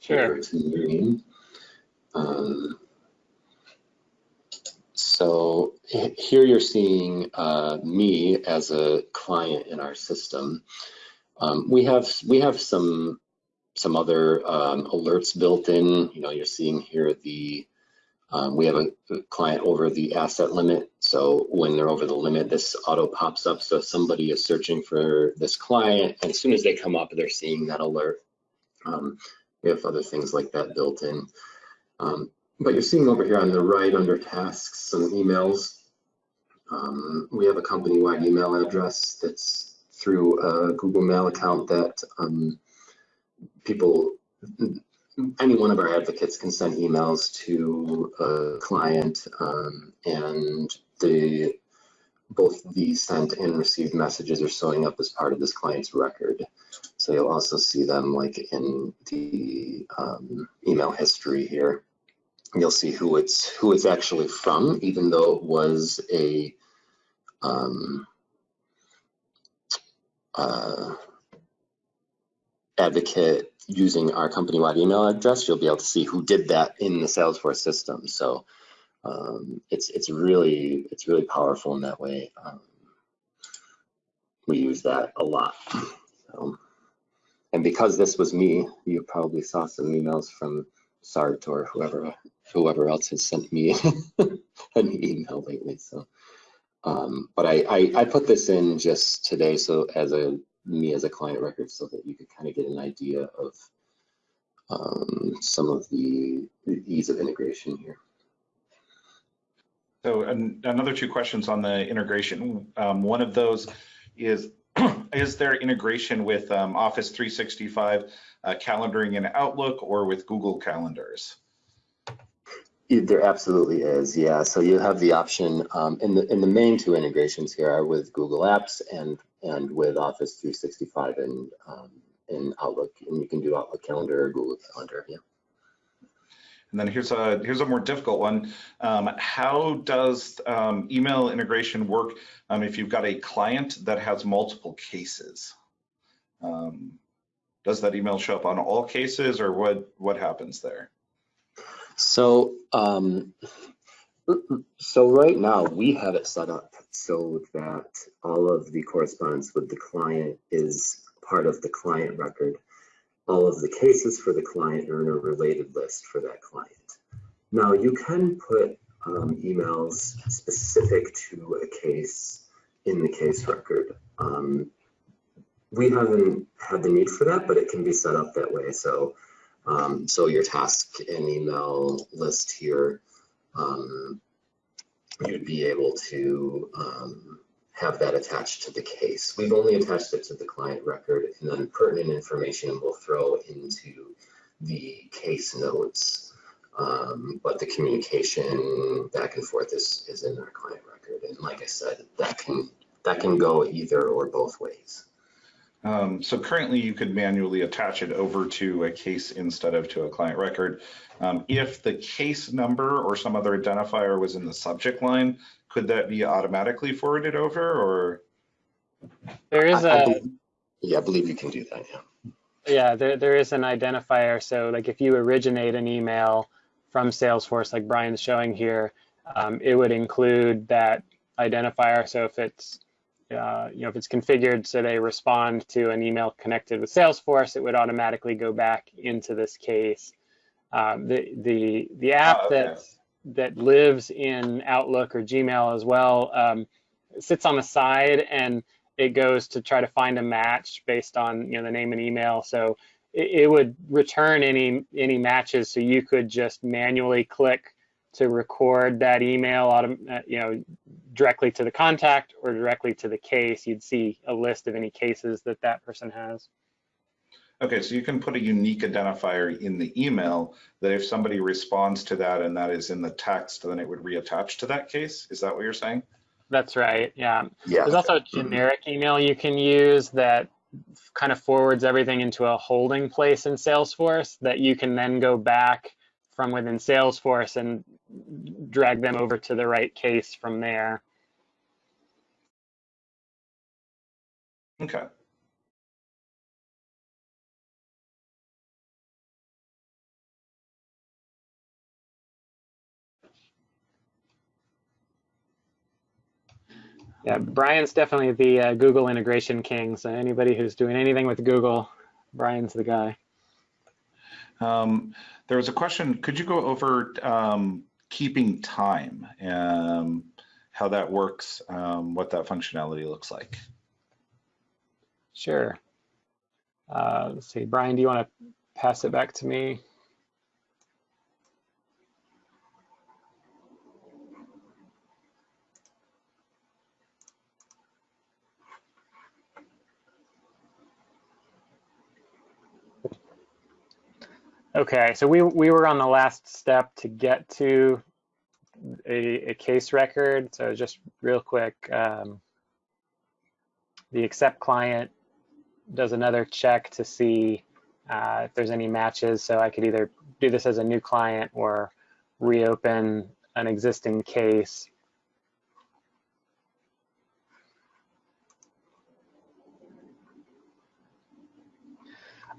Sure. to me. Um, so here you're seeing uh, me as a client in our system. Um, we have we have some some other um, alerts built in. You know, you're seeing here the um, we have a, a, client over the asset limit. So when they're over the limit, this auto pops up. So somebody is searching for this client, and as soon as they come up, they're seeing that alert. Um, we have other things like that built in. Um, but you're seeing over here on the right under tasks, some emails. Um, we have a company-wide email address that's through a Google Mail account that um, people, any one of our advocates can send emails to a client um, and the both the sent and received messages are showing up as part of this client's record. So you'll also see them like in the um, email history here. You'll see who it's who it's actually from, even though it was a um, uh, advocate using our company-wide email address. You'll be able to see who did that in the Salesforce system. So um, it's it's really it's really powerful in that way. Um, we use that a lot. So, and because this was me, you probably saw some emails from Sart or whoever whoever else has sent me an email lately. So, um, but I, I I put this in just today, so as a me as a client record, so that you could kind of get an idea of um, some of the, the ease of integration here. So an, another two questions on the integration. Um, one of those is, is there integration with um, Office 365 uh, calendaring in Outlook or with Google Calendars? There absolutely is, yeah. So you have the option, um, in the in the main two integrations here are with Google Apps and and with Office 365 and um, in Outlook, and you can do Outlook Calendar or Google Calendar, yeah. And then here's a here's a more difficult one. Um, how does um, email integration work um, if you've got a client that has multiple cases? Um, does that email show up on all cases, or what what happens there? So um, so right now we have it set up so that all of the correspondence with the client is part of the client record. All of the cases for the client are in a related list for that client. Now you can put um, emails specific to a case in the case record. Um, we haven't had the need for that, but it can be set up that way. So, um, so your task and email list here, um, you'd be able to um, have that attached to the case. We've only attached it to the client record and then pertinent information we'll throw into the case notes. Um, but the communication back and forth is, is in our client record. And like I said, that can, that can go either or both ways. Um, so currently you could manually attach it over to a case instead of to a client record. Um, if the case number or some other identifier was in the subject line, could that be automatically forwarded over or? There is I- I a, believe- Yeah, I believe you can do that, yeah. yeah, there, there is an identifier. So like if you originate an email from Salesforce, like Brian's showing here, um, it would include that identifier. So if it's, uh, you know, if it's configured so they respond to an email connected with Salesforce, it would automatically go back into this case. Um, the the the app Ah, okay. that that lives in Outlook or Gmail as well um, sits on the side and it goes to try to find a match based on you know the name and email. So it, it would return any any matches. So you could just manually click to record that email, autom- uh, you know, directly to the contact or directly to the case. You'd see a list of any cases that that person has. Okay, so you can put a unique identifier in the email that if somebody responds to that and that is in the text, then it would reattach to that case. Is that what you're saying? That's right. Yeah. Yeah, There's also a generic email you can use that kind of forwards everything into a holding place in Salesforce that you can then go back from within Salesforce and drag them over to the right case from there. Okay. Yeah, Brian's definitely the uh, Google integration king. So anybody who's doing anything with Google, Brian's the guy. Um, there was a question, could you go over um, keeping time, um, how that works, um, what that functionality looks like? Sure. Uh, let's see, Brian, do you want to pass it back to me? Okay, so we, we were on the last step to get to a, a case record. So just real quick, um, the accept client does another check to see uh, if there's any matches. So I could either do this as a new client or reopen an existing case.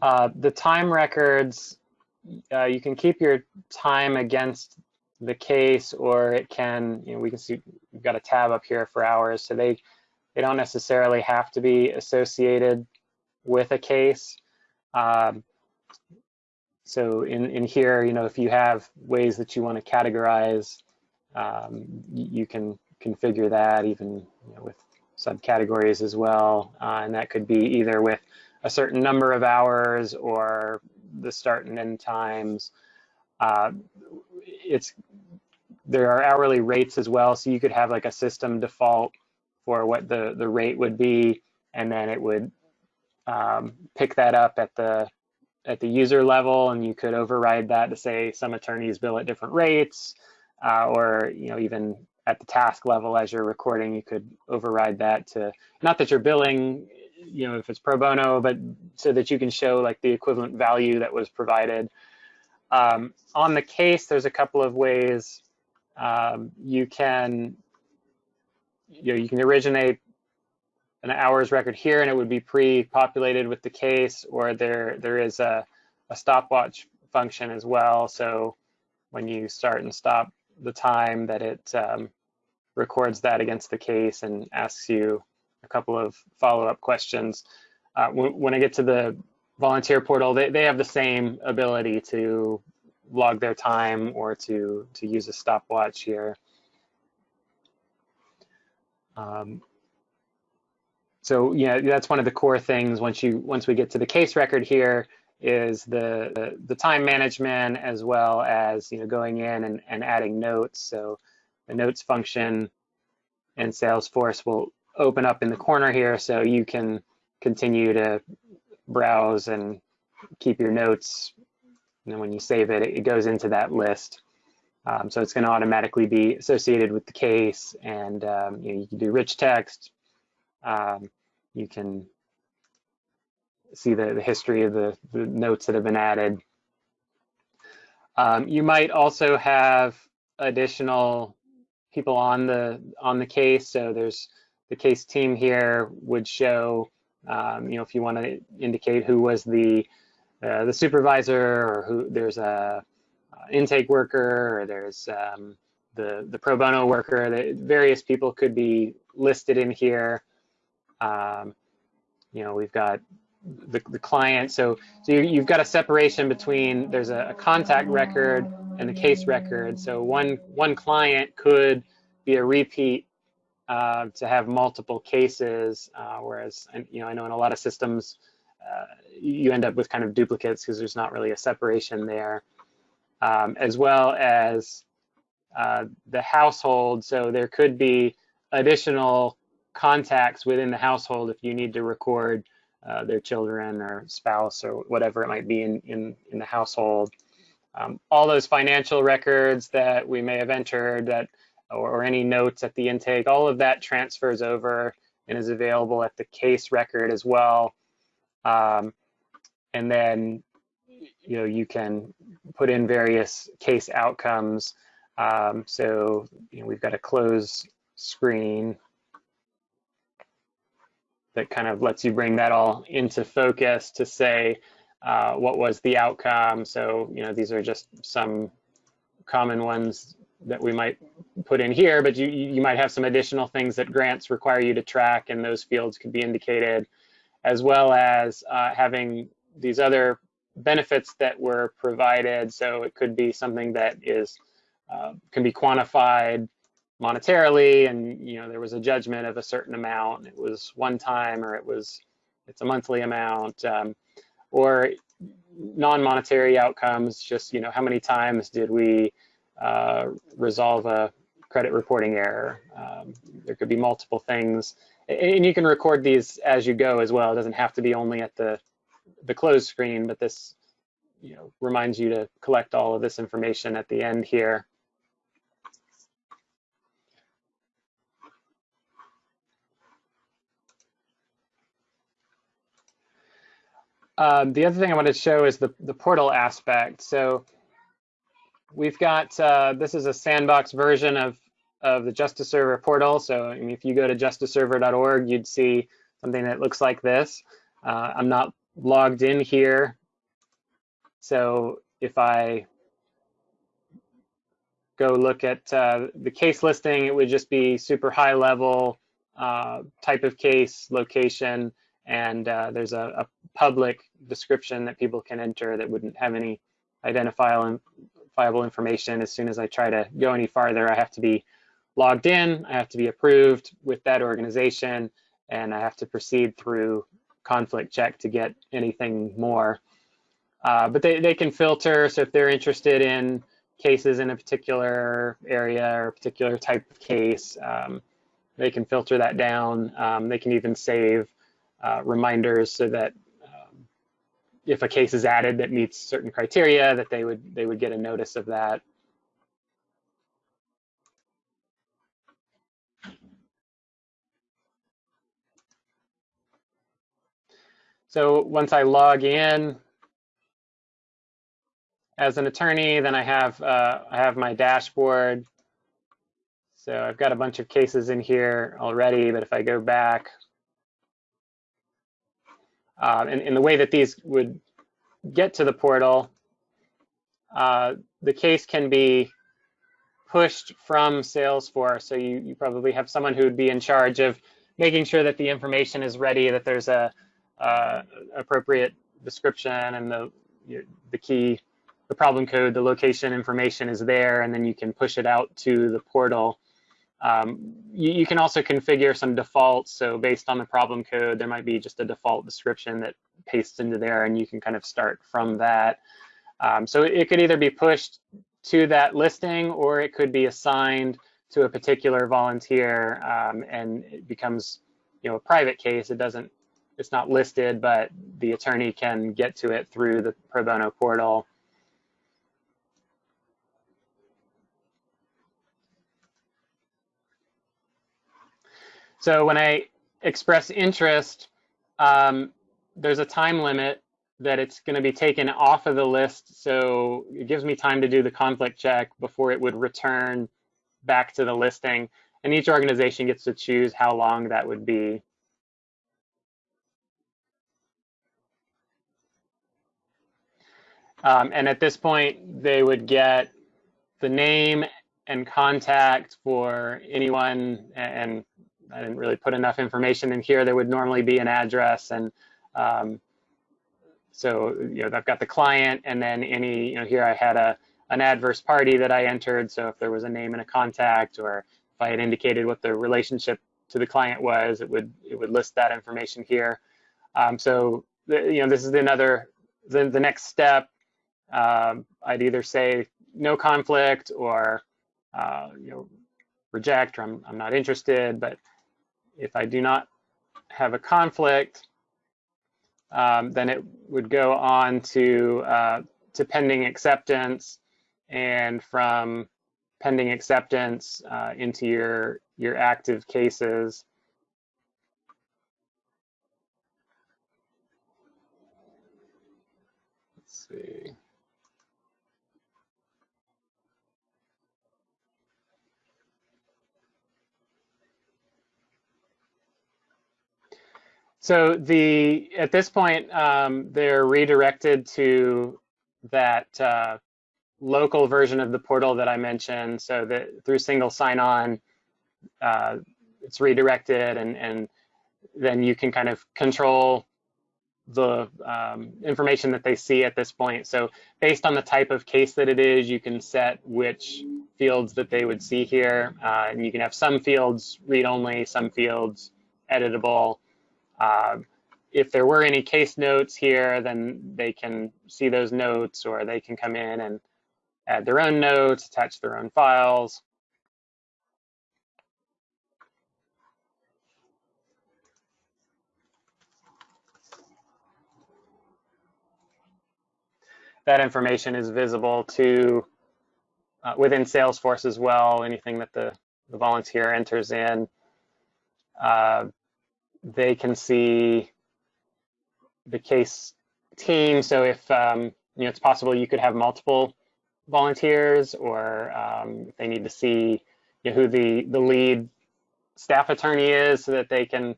Uh, the time records, uh, you can keep your time against the case or it can, you know, we can see, we've got a tab up here for hours. So they, they don't necessarily have to be associated with a case. Um, so in, in here, you know, if you have ways that you want to categorize, um, you can configure that even you know, with subcategories as well. Uh, and that could be either with a certain number of hours or the start and end times. Uh, it's there are hourly rates as well, so you could have like a system default for what the the rate would be, and then it would um, pick that up at the at the user level, and you could override that to say some attorneys bill at different rates, uh, or you know even at the task level as you're recording, you could override that to not that you're billing, you know, if it's pro bono, but so that you can show like the equivalent value that was provided. Um, on the case, there's a couple of ways um, you can, you know, you can originate an hours record here and it would be pre-populated with the case, or there there is a, a stopwatch function as well. So when you start and stop the time that it um, records that against the case and asks you a couple of follow-up questions. uh, when, I get to the volunteer portal, they, they have the same ability to log their time or to, to use a stopwatch here. Um, so yeah, that's one of the core things once you once we get to the case record here is the, the, the time management as well as you know going in and, and adding notes. So the notes function in Salesforce will open up in the corner here so you can continue to browse and keep your notes. And then when you save it, it goes into that list. Um, so it's going to automatically be associated with the case, and um, you, know, you, can do rich text. Um, you can see the, the history of the, the, notes that have been added. Um, you might also have additional people on the on the case. So there's the case team here would show, um, you know, if you want to indicate who was the uh, the supervisor or who there's a uh, intake worker or there's um, the, the pro bono worker. The various people could be listed in here. Um, you know, we've got the, the client. So, so you, have got a separation between there's a, a, contact record and the case record. So one, one client could be a repeat uh, to have multiple cases, uh, whereas, you know, I know in a lot of systems, uh, you end up with kind of duplicates because there's not really a separation there um, as well as uh, the household. So there could be additional contacts within the household if you need to record uh, their children or spouse or whatever it might be in, in, in the household. Um, all those financial records that we may have entered that or, or, any notes at the intake, all of that transfers over and is available at the case record as well. Um, and then you know you can put in various case outcomes. Um, so you know, we've got a close screen that kind of lets you bring that all into focus to say uh, what was the outcome. So you know these are just some common ones that we might put in here, but you, you might have some additional things that grants require you to track and those fields could be indicated, as well as uh, having these other benefits that were provided. So it could be something that is uh, can be quantified monetarily, and you know there was a judgment of a certain amount. It was one time, or it was it's a monthly amount, um, or non-monetary outcomes. Just you know how many times did we uh, resolve a credit reporting error? Um, there could be multiple things, and you can record these as you go as well. It doesn't have to be only at the the closed screen, but this you know, reminds you to collect all of this information at the end here. Um, the other thing I wanted to show is the, the portal aspect. So we've got, uh, this is a sandbox version of, of the Justice Server portal. So I mean, if you go to justiceserver.org, you'd see something that looks like this. Uh, I'm not logged in here. So if I go look at uh, the case listing, it would just be super high level uh, type of case, location, and uh, there's a, a, public description that people can enter that wouldn't have any identifiable information. As soon as I try to go any farther, I have to be logged in, I have to be approved with that organization, and I have to proceed through conflict check to get anything more. Uh, but they, they can filter, so if they're interested in cases in a particular area or a particular type of case, um, they can filter that down. Um, they can even save uh, reminders so that if a case is added that meets certain criteria, that they would they would get a notice of that. So once I log in as an attorney, then I have uh, I have my dashboard. So I've got a bunch of cases in here already, but if I go back, uh, and, and, the way that these would get to the portal, uh, the case can be pushed from Salesforce. So you, you probably have someone who would be in charge of making sure that the information is ready, that there's a uh, appropriate description and the the key, the problem code, the location information is there, and then you can push it out to the portal. Um, you, you, can also configure some defaults. So based on the problem code, there might be just a default description that pastes into there, and you can kind of start from that. Um, so it could either be pushed to that listing, or it could be assigned to a particular volunteer, um, and it becomes, you know, a private case. It doesn't it's not listed, but the attorney can get to it through the pro bono portal. So when I express interest, um, there's a time limit that it's going to be taken off of the list. So it gives me time to do the conflict check before it would return back to the listing. And each organization gets to choose how long that would be. Um, and at this point, they would get the name and contact for anyone, and I didn't really put enough information in here. There would normally be an address, and um, so you know I've got the client, and then any you know here I had a an adverse party that I entered. So if there was a name and a contact, or if I had indicated what the relationship to the client was, it would it would list that information here. Um, so the, you know this is another the, the next step um, I'd either say no conflict or uh, you know reject or I'm, I'm not interested. But if I do not have a conflict, um, then it would go on to uh, to pending acceptance, and from pending acceptance uh, into your your active cases. So the at this point, um, they're redirected to that uh, local version of the portal that I mentioned. So that through single sign-on, uh, it's redirected, and and then you can kind of control the um, information that they see at this point. So based on the type of case that it is, you can set which fields that they would see here, uh, and you can have some fields read-only, some fields editable. Uh, if there were any case notes here, then they can see those notes or they can come in and add their own notes, attach their own files. That information is visible to uh, within Salesforce as well, anything that the, the volunteer enters in. Uh, they can see the case team. So if um, you know, it's possible you could have multiple volunteers, or um, they need to see you know, who the the lead staff attorney is, so that they can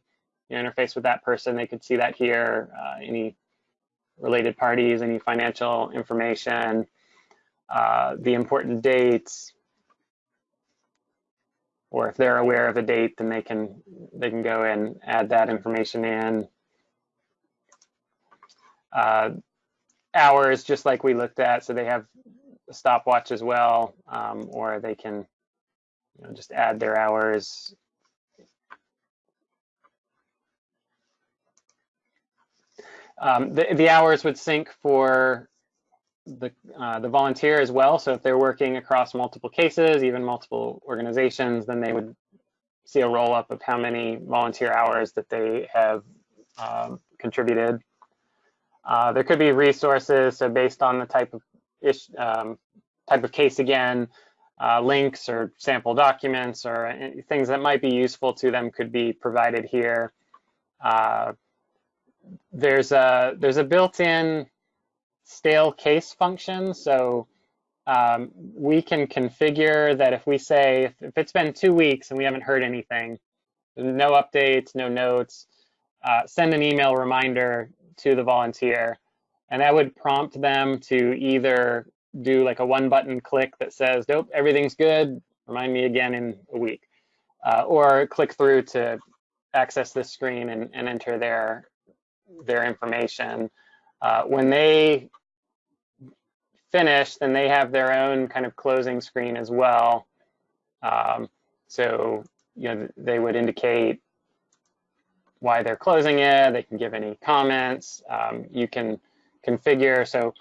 you know, interface with that person. They could see that here. Uh, any related parties, any financial information, uh, the important dates, or if they're aware of a date, then they can they can go and add that information in. Uh, hours, just like we looked at, so they have a stopwatch as well, um, or they can you know, just add their hours. Um, the, the hours would sync for the, uh, the volunteer as well. So if they're working across multiple cases, even multiple organizations, then they would see a roll up of how many volunteer hours that they have um, contributed. Uh, there could be resources, so based on the type of ish, um, type of case again, uh, links or sample documents or things that might be useful to them could be provided here. Uh, there's a there's a built-in stale case function. So um, we can configure that if we say, if, it's been two weeks and we haven't heard anything, no updates, no notes, uh, send an email reminder to the volunteer. And that would prompt them to either do like a one button click that says, nope, everything's good, remind me again in a week. Uh, or click through to access this screen and, and enter their their information. Uh, when they finish, then they have their own kind of closing screen as well. Um, so, you know, they would indicate why they're closing it. They can give any comments. Um, you can configure. So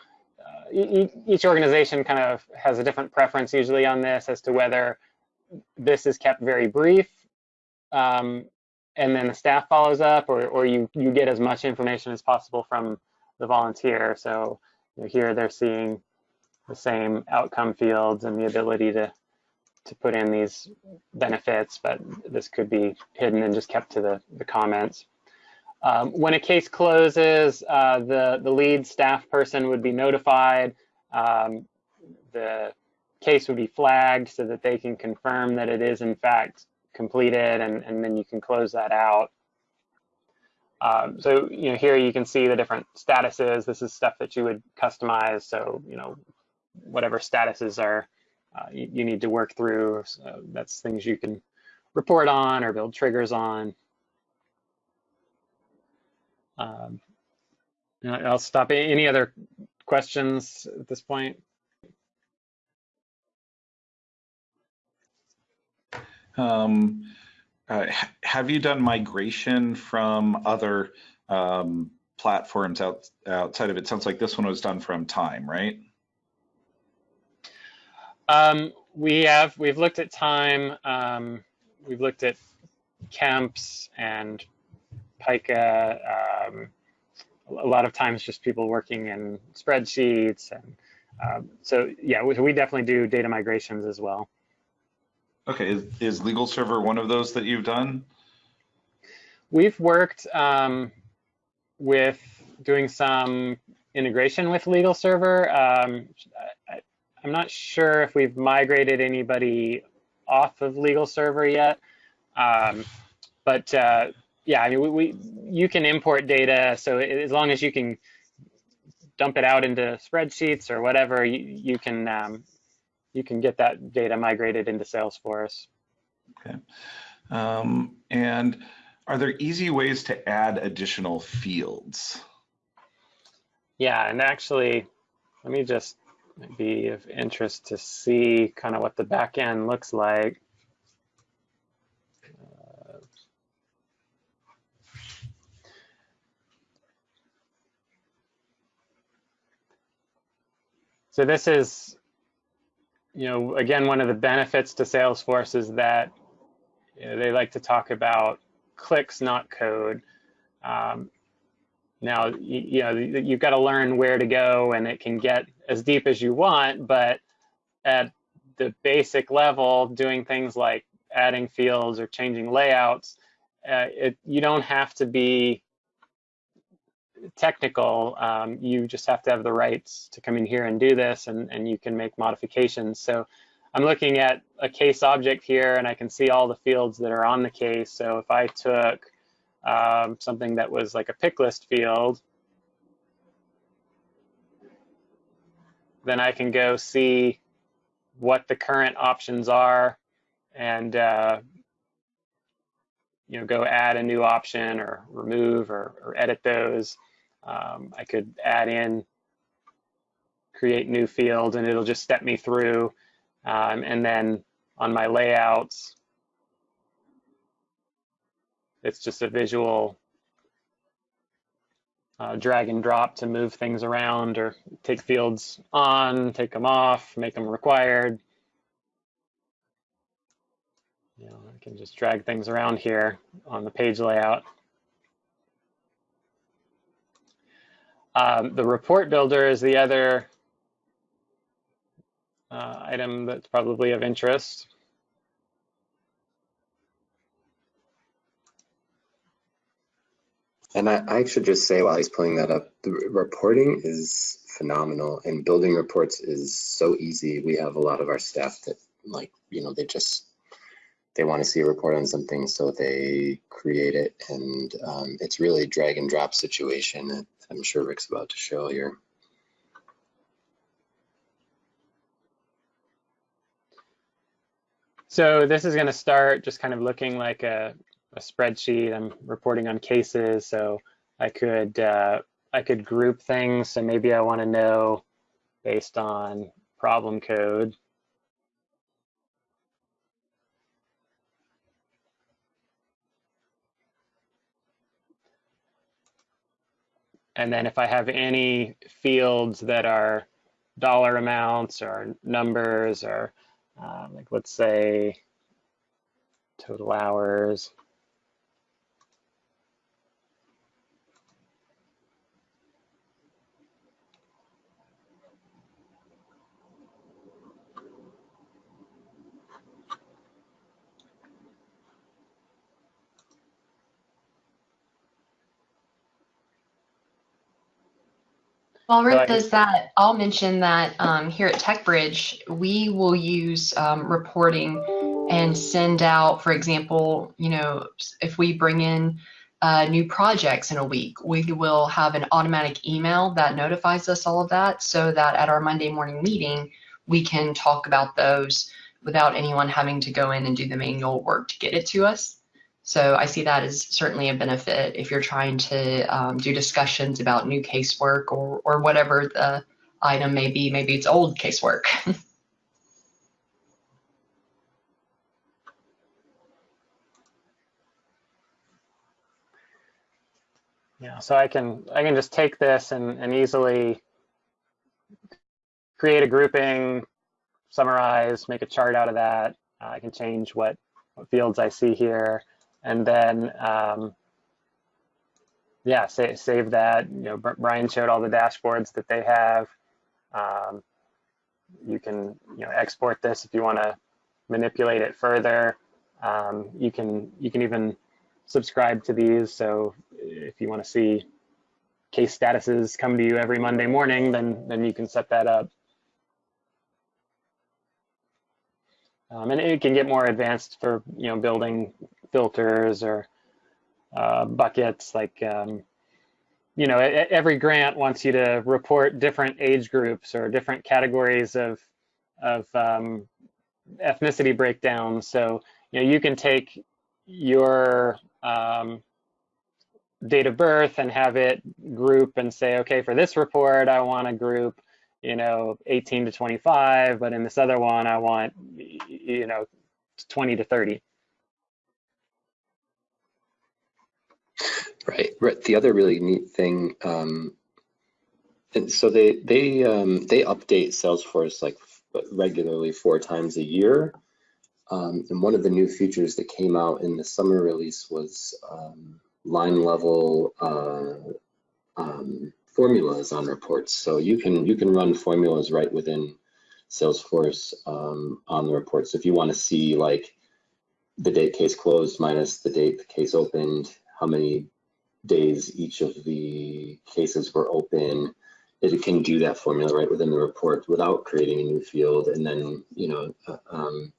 uh, each organization kind of has a different preference usually on this as to whether this is kept very brief um, and then the staff follows up or, or you, you get as much information as possible from the volunteer. So you know, here they're seeing the same outcome fields and the ability to to put in these benefits, but this could be hidden and just kept to the, the comments. Um, when a case closes, uh, the, the lead staff person would be notified. Um, the case would be flagged so that they can confirm that it is in fact completed and, and then you can close that out. Um, so, you know, here you can see the different statuses. This is stuff that you would customize. So, you know, whatever statuses are uh, you, you, need to work through. So that's things you can report on or build triggers on. Um, I'll stop. Any other questions at this point? Um, uh, have you done migration from other um, platforms out, outside of it? Sounds like this one was done from Time, right? Um, we have, we've looked at time, um, we've looked at Kemps and Pika. Um, a lot of times just people working in spreadsheets. And um, so, yeah, we, we, definitely do data migrations as well. Okay, is, is Legal Server one of those that you've done? We've worked um, with doing some integration with Legal Server. Um, I'm not sure if we've migrated anybody off of legal server yet. Um, but uh, yeah, I mean, we, we, you can import data. So as long as you can dump it out into spreadsheets or whatever, you, you can um, you can get that data migrated into Salesforce. Okay. Um, and are there easy ways to add additional fields? Yeah, and actually, let me just be of interest to see kind of what the back end looks like. Uh, so this is, you know, again, one of the benefits to Salesforce is that you know, they like to talk about clicks, not code. Um, now, you, you know, you've got to learn where to go and it can get as deep as you want, but at the basic level, doing things like adding fields or changing layouts, uh, it, you don't have to be technical. Um, you just have to have the rights to come in here and do this, and, and you can make modifications. So I'm looking at a case object here, and I can see all the fields that are on the case. So if I took um, something that was like a pick list field, then I can go see what the current options are and uh, you know go add a new option or remove or, or edit those. Um, I could add in create new field and it'll just step me through um, and then on my layouts it's just a visual uh, drag and drop to move things around or take fields on, take them off, make them required. You know, I can just drag things around here on the page layout. Um, the report builder is the other uh, item that's probably of interest. And I, I should just say while he's pulling that up, the reporting is phenomenal and building reports is so easy. We have a lot of our staff that like, you know, they just, they want to see a report on something, so they create it and um, it's really a drag and drop situation. That I'm sure Rick's about to show here. So this is going to start just kind of looking like a a spreadsheet. I'm reporting on cases. So I could uh, I could group things. So maybe I want to know based on problem code. And then if I have any fields that are dollar amounts or numbers or uh, like let's say total hours. I Rick does that, I'll mention that um, here at TechBridge, we will use um, reporting and send out, for example, you know, if we bring in uh, new projects in a week, we will have an automatic email that notifies us all of that so that at our Monday morning meeting, we can talk about those without anyone having to go in and do the manual work to get it to us. So I see that as certainly a benefit if you're trying to um, do discussions about new casework or, or whatever the item may be. Maybe it's old casework. Yeah, so I can I can just take this and, and easily create a grouping, summarize, make a chart out of that. Uh, I can change what, what fields I see here, and then um, yeah, sa save that. You know, Brian showed all the dashboards that they have. Um, you can you know export this if you want to manipulate it further. Um, you can you can even subscribe to these. So if you want to see case statuses come to you every Monday morning, then then you can set that up. Um, and it can get more advanced for you know building filters or uh, buckets. Like um, you know, every grant wants you to report different age groups or different categories of of um, ethnicity breakdowns. So you know you can take your um, date of birth and have it group and say, okay, for this report, I want to group, you know, 18 to 25, but in this other one, I want, you know, 20 to 30. Right. Right. The other really neat thing, um, and so they they um, they update Salesforce like regularly four times a year. Um, and one of the new features that came out in the summer release was um, line level uh, um, formulas on reports. So you can you can run formulas right within Salesforce um, on the reports. So if you want to see like the date case closed minus the date the case opened, how many days each of the cases were open, it can do that formula right within the report without creating a new field. And then, you know, uh, um,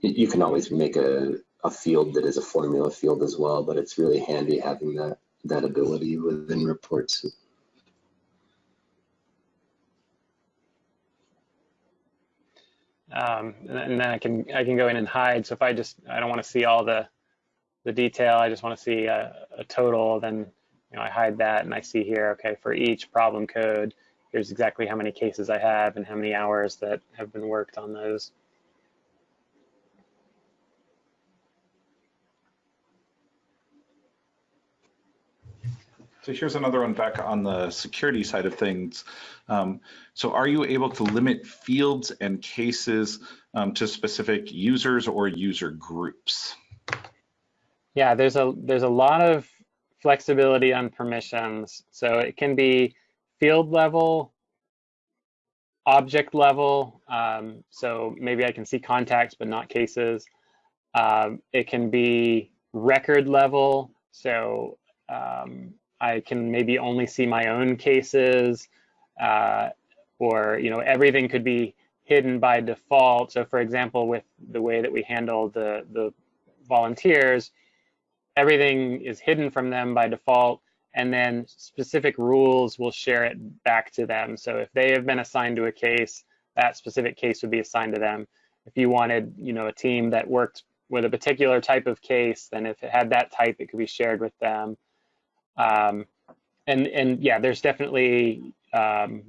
you can always make a, a field that is a formula field as well, but it's really handy having that, that ability within reports. Um, and and then I can I can go in and hide. So if I just I don't want to see all the the detail, I just want to see a, a total, then you know I hide that and I see here, okay, for each problem code, here's exactly how many cases I have and how many hours that have been worked on those. So here's another one back on the security side of things. Um, so are you able to limit fields and cases um, to specific users or user groups? Yeah, there's a there's a lot of flexibility on permissions. So it can be field level, object level. Um, so maybe I can see contacts but not cases. Um, it can be record level. So um, I can maybe only see my own cases, uh, or you know everything could be hidden by default. So for example, with the way that we handle the the volunteers, everything is hidden from them by default and then specific rules will share it back to them. So if they have been assigned to a case that specific case would be assigned to them. If you wanted you know a team that worked with a particular type of case then if it had that type it could be shared with them. Um, and and yeah, there's definitely um,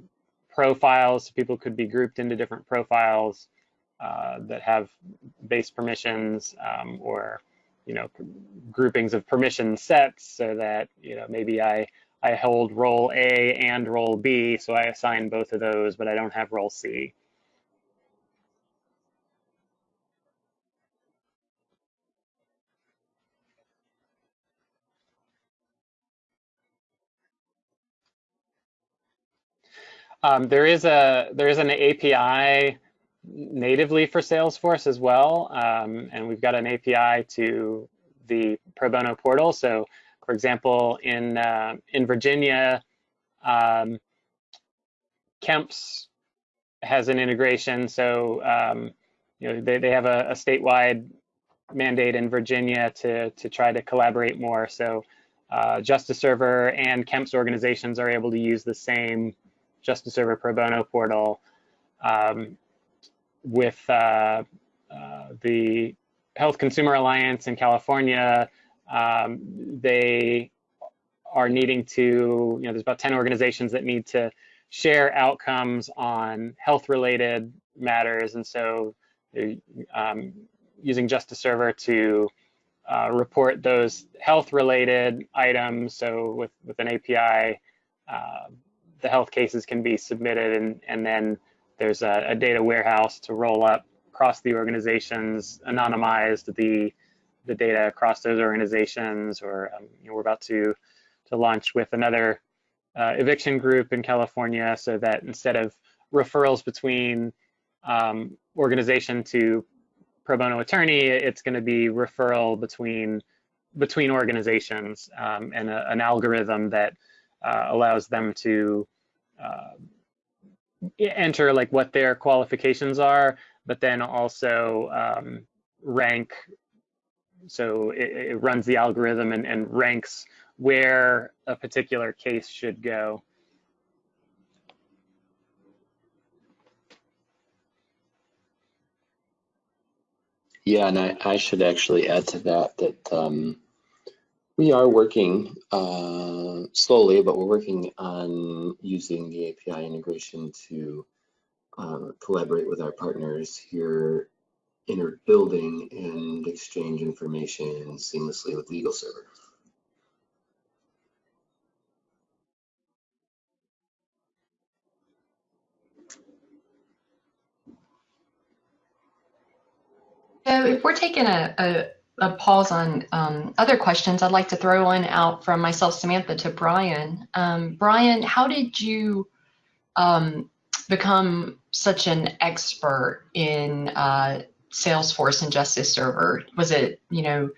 profiles. People could be grouped into different profiles uh, that have base permissions um, or you know groupings of permission sets, so that you know maybe I I hold role A and role B, so I assign both of those, but I don't have role C. Um, there is a there is an API natively for Salesforce as well, um, and we've got an API to the pro bono portal. So, for example, in uh, in Virginia, um, Kemps has an integration. So, um, you know, they, they have a, a statewide mandate in Virginia to to try to collaborate more. So, uh, Justice Server and Kemps organizations are able to use the same Justice Server Pro Bono portal um, with uh, uh, the Health Consumer Alliance in California. Um, they are needing to, you know, there's about 10 organizations that need to share outcomes on health related matters. And so um, using Justice Server to uh, report those health related items. So with, with an API, uh, the health cases can be submitted and, and then there's a, a, data warehouse to roll up across the organizations, anonymized the the data across those organizations, or um, you know, we're about to to launch with another uh, eviction group in California, so that instead of referrals between um, organization to pro bono attorney, it's going to be referral between between organizations um, and a, an algorithm that uh, allows them to uh, enter like what their qualifications are, but then also um, rank. So it, it, runs the algorithm and, and ranks where a particular case should go. Yeah, and I, I should actually add to that that um, we are working uh, slowly, but we're working on using the API integration to uh, collaborate with our partners here in our building and exchange information seamlessly with Legal Server. So if we're taking a, a a pause on um, other questions, I'd like to throw one out from myself, Samantha, to Brian. Um, Brian, how did you um, become such an expert in uh, Salesforce and Justice Server? Was it, you know,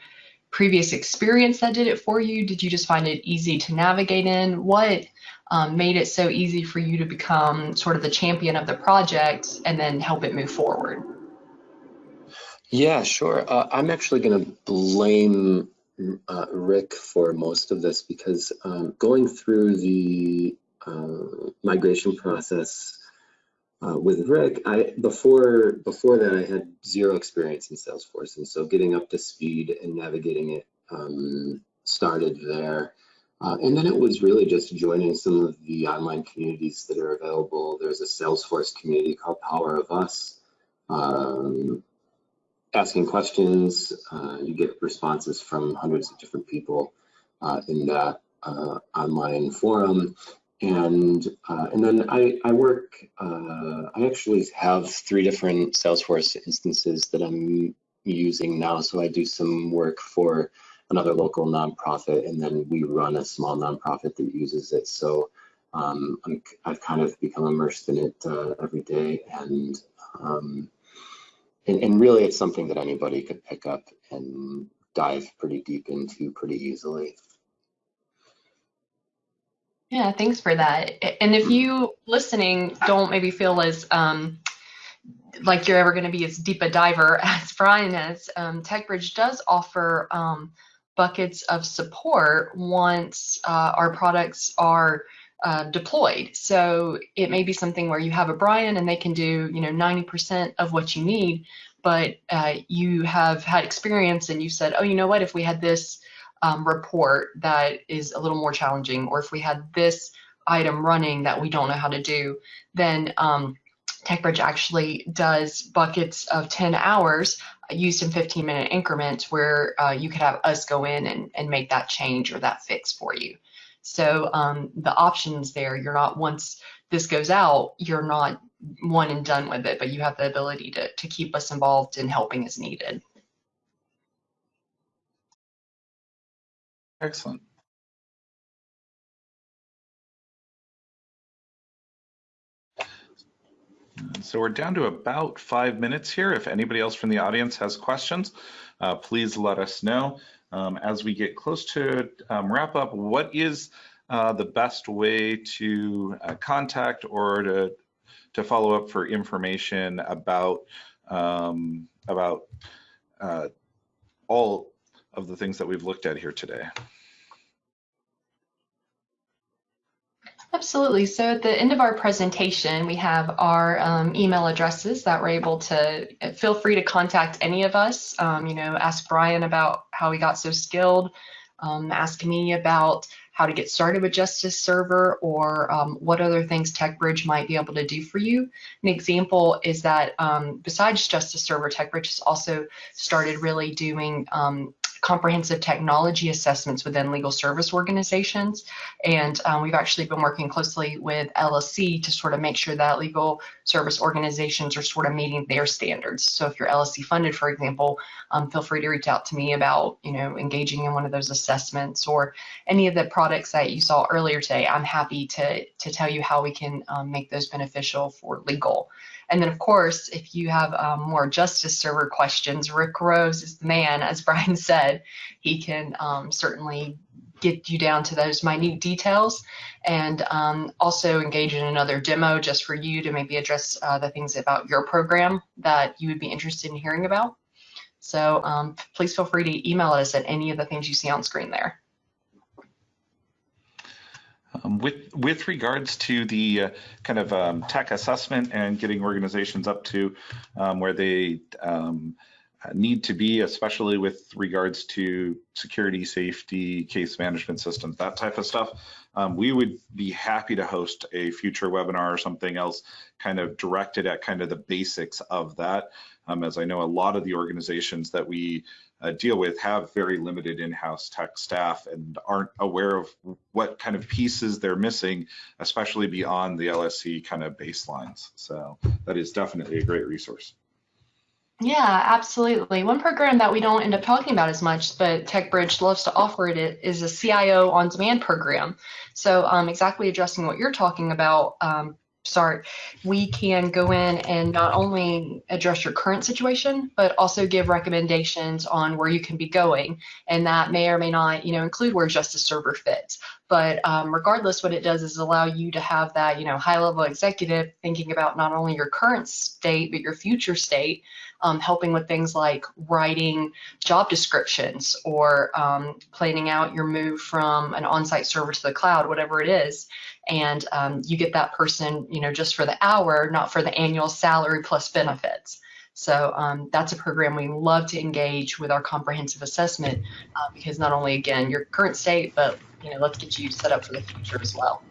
previous experience that did it for you? Did you just find it easy to navigate in? What um, made it so easy for you to become sort of the champion of the project and then help it move forward? Yeah, sure. Uh, I'm actually going to blame uh, Rick for most of this because um, going through the uh, migration process uh, with Rick, I before before that I had zero experience in Salesforce, and so getting up to speed and navigating it um, started there. Uh, and then it was really just joining some of the online communities that are available. There's a Salesforce community called Power of Us. Um, asking questions. Uh, you get responses from hundreds of different people uh, in that uh, online forum. And uh, and then I, I work, uh, I actually have three different Salesforce instances that I'm using now. So I do some work for another local nonprofit, and then we run a small nonprofit that uses it. So um, i have kind of become immersed in it uh, every day, and um, and, and really it's something that anybody could pick up and dive pretty deep into pretty easily. Yeah, thanks for that. And if you listening don't maybe feel as um, like you're ever going to be as deep a diver as Brian is, um, TechBridge does offer um, buckets of support once uh, our products are uh, deployed. So it may be something where you have a Brian and they can do, you know, 90% of what you need, but uh, you have had experience and you said, oh, you know what, if we had this um, report that is a little more challenging, or if we had this item running that we don't know how to do, then um, TechBridge actually does buckets of 10 hours used in 15 minute increments where uh, you could have us go in and, and make that change or that fix for you. So um, the options there, you're not once this goes out, you're not one and done with it, but you have the ability to, to keep us involved in helping as needed. Excellent. So we're down to about five minutes here. If anybody else from the audience has questions, uh, please let us know. Um, as we get close to um, wrap up, what is uh, the best way to uh, contact or to to follow up for information about um, about uh, all of the things that we've looked at here today? Absolutely. So at the end of our presentation, we have our um, email addresses that we're able to feel free to contact any of us. Um, you know, ask Brian about how he got so skilled. Um, ask me about how to get started with Justice Server or um, what other things TechBridge might be able to do for you. An example is that um, besides Justice Server, TechBridge has also started really doing um, comprehensive technology assessments within legal service organizations. And um, we've actually been working closely with LSC to sort of make sure that legal service organizations are sort of meeting their standards. So if you're LSC funded, for example, um, feel free to reach out to me about, you know, engaging in one of those assessments or any of the products that you saw earlier today. I'm happy to, to tell you how we can um, make those beneficial for legal. And then, of course, if you have um, more justice server questions, Rick Rose is the man, as Brian said. He can um, certainly get you down to those minute details and um, also engage in another demo just for you to maybe address uh, the things about your program that you would be interested in hearing about. So um, please feel free to email us at any of the things you see on screen there. Um, with with regards to the uh, kind of um, tech assessment and getting organizations up to um, where they um, need to be, especially with regards to security, safety, case management systems, that type of stuff, um, we would be happy to host a future webinar or something else kind of directed at kind of the basics of that. Um, as I know a lot of the organizations that we uh, deal with have very limited in-house tech staff and aren't aware of what kind of pieces they're missing, especially beyond the LSC kind of baselines. So that is definitely a great resource. Yeah, absolutely. One program that we don't end up talking about as much, but TechBridge loves to offer it, is a CIO on demand program. So um, exactly addressing what you're talking about, um, start, we can go in and not only address your current situation, but also give recommendations on where you can be going. And that may or may not, you know, include where Justice Server fits. But um, regardless, what it does is allow you to have that, you know, high level executive thinking about not only your current state, but your future state, um, helping with things like writing job descriptions or um, planning out your move from an on-site server to the cloud, whatever it is and um, you get that person, you know, just for the hour, not for the annual salary plus benefits. So um, that's a program we love to engage with our comprehensive assessment uh, because not only again your current state, but you know, let's get you set up for the future as well.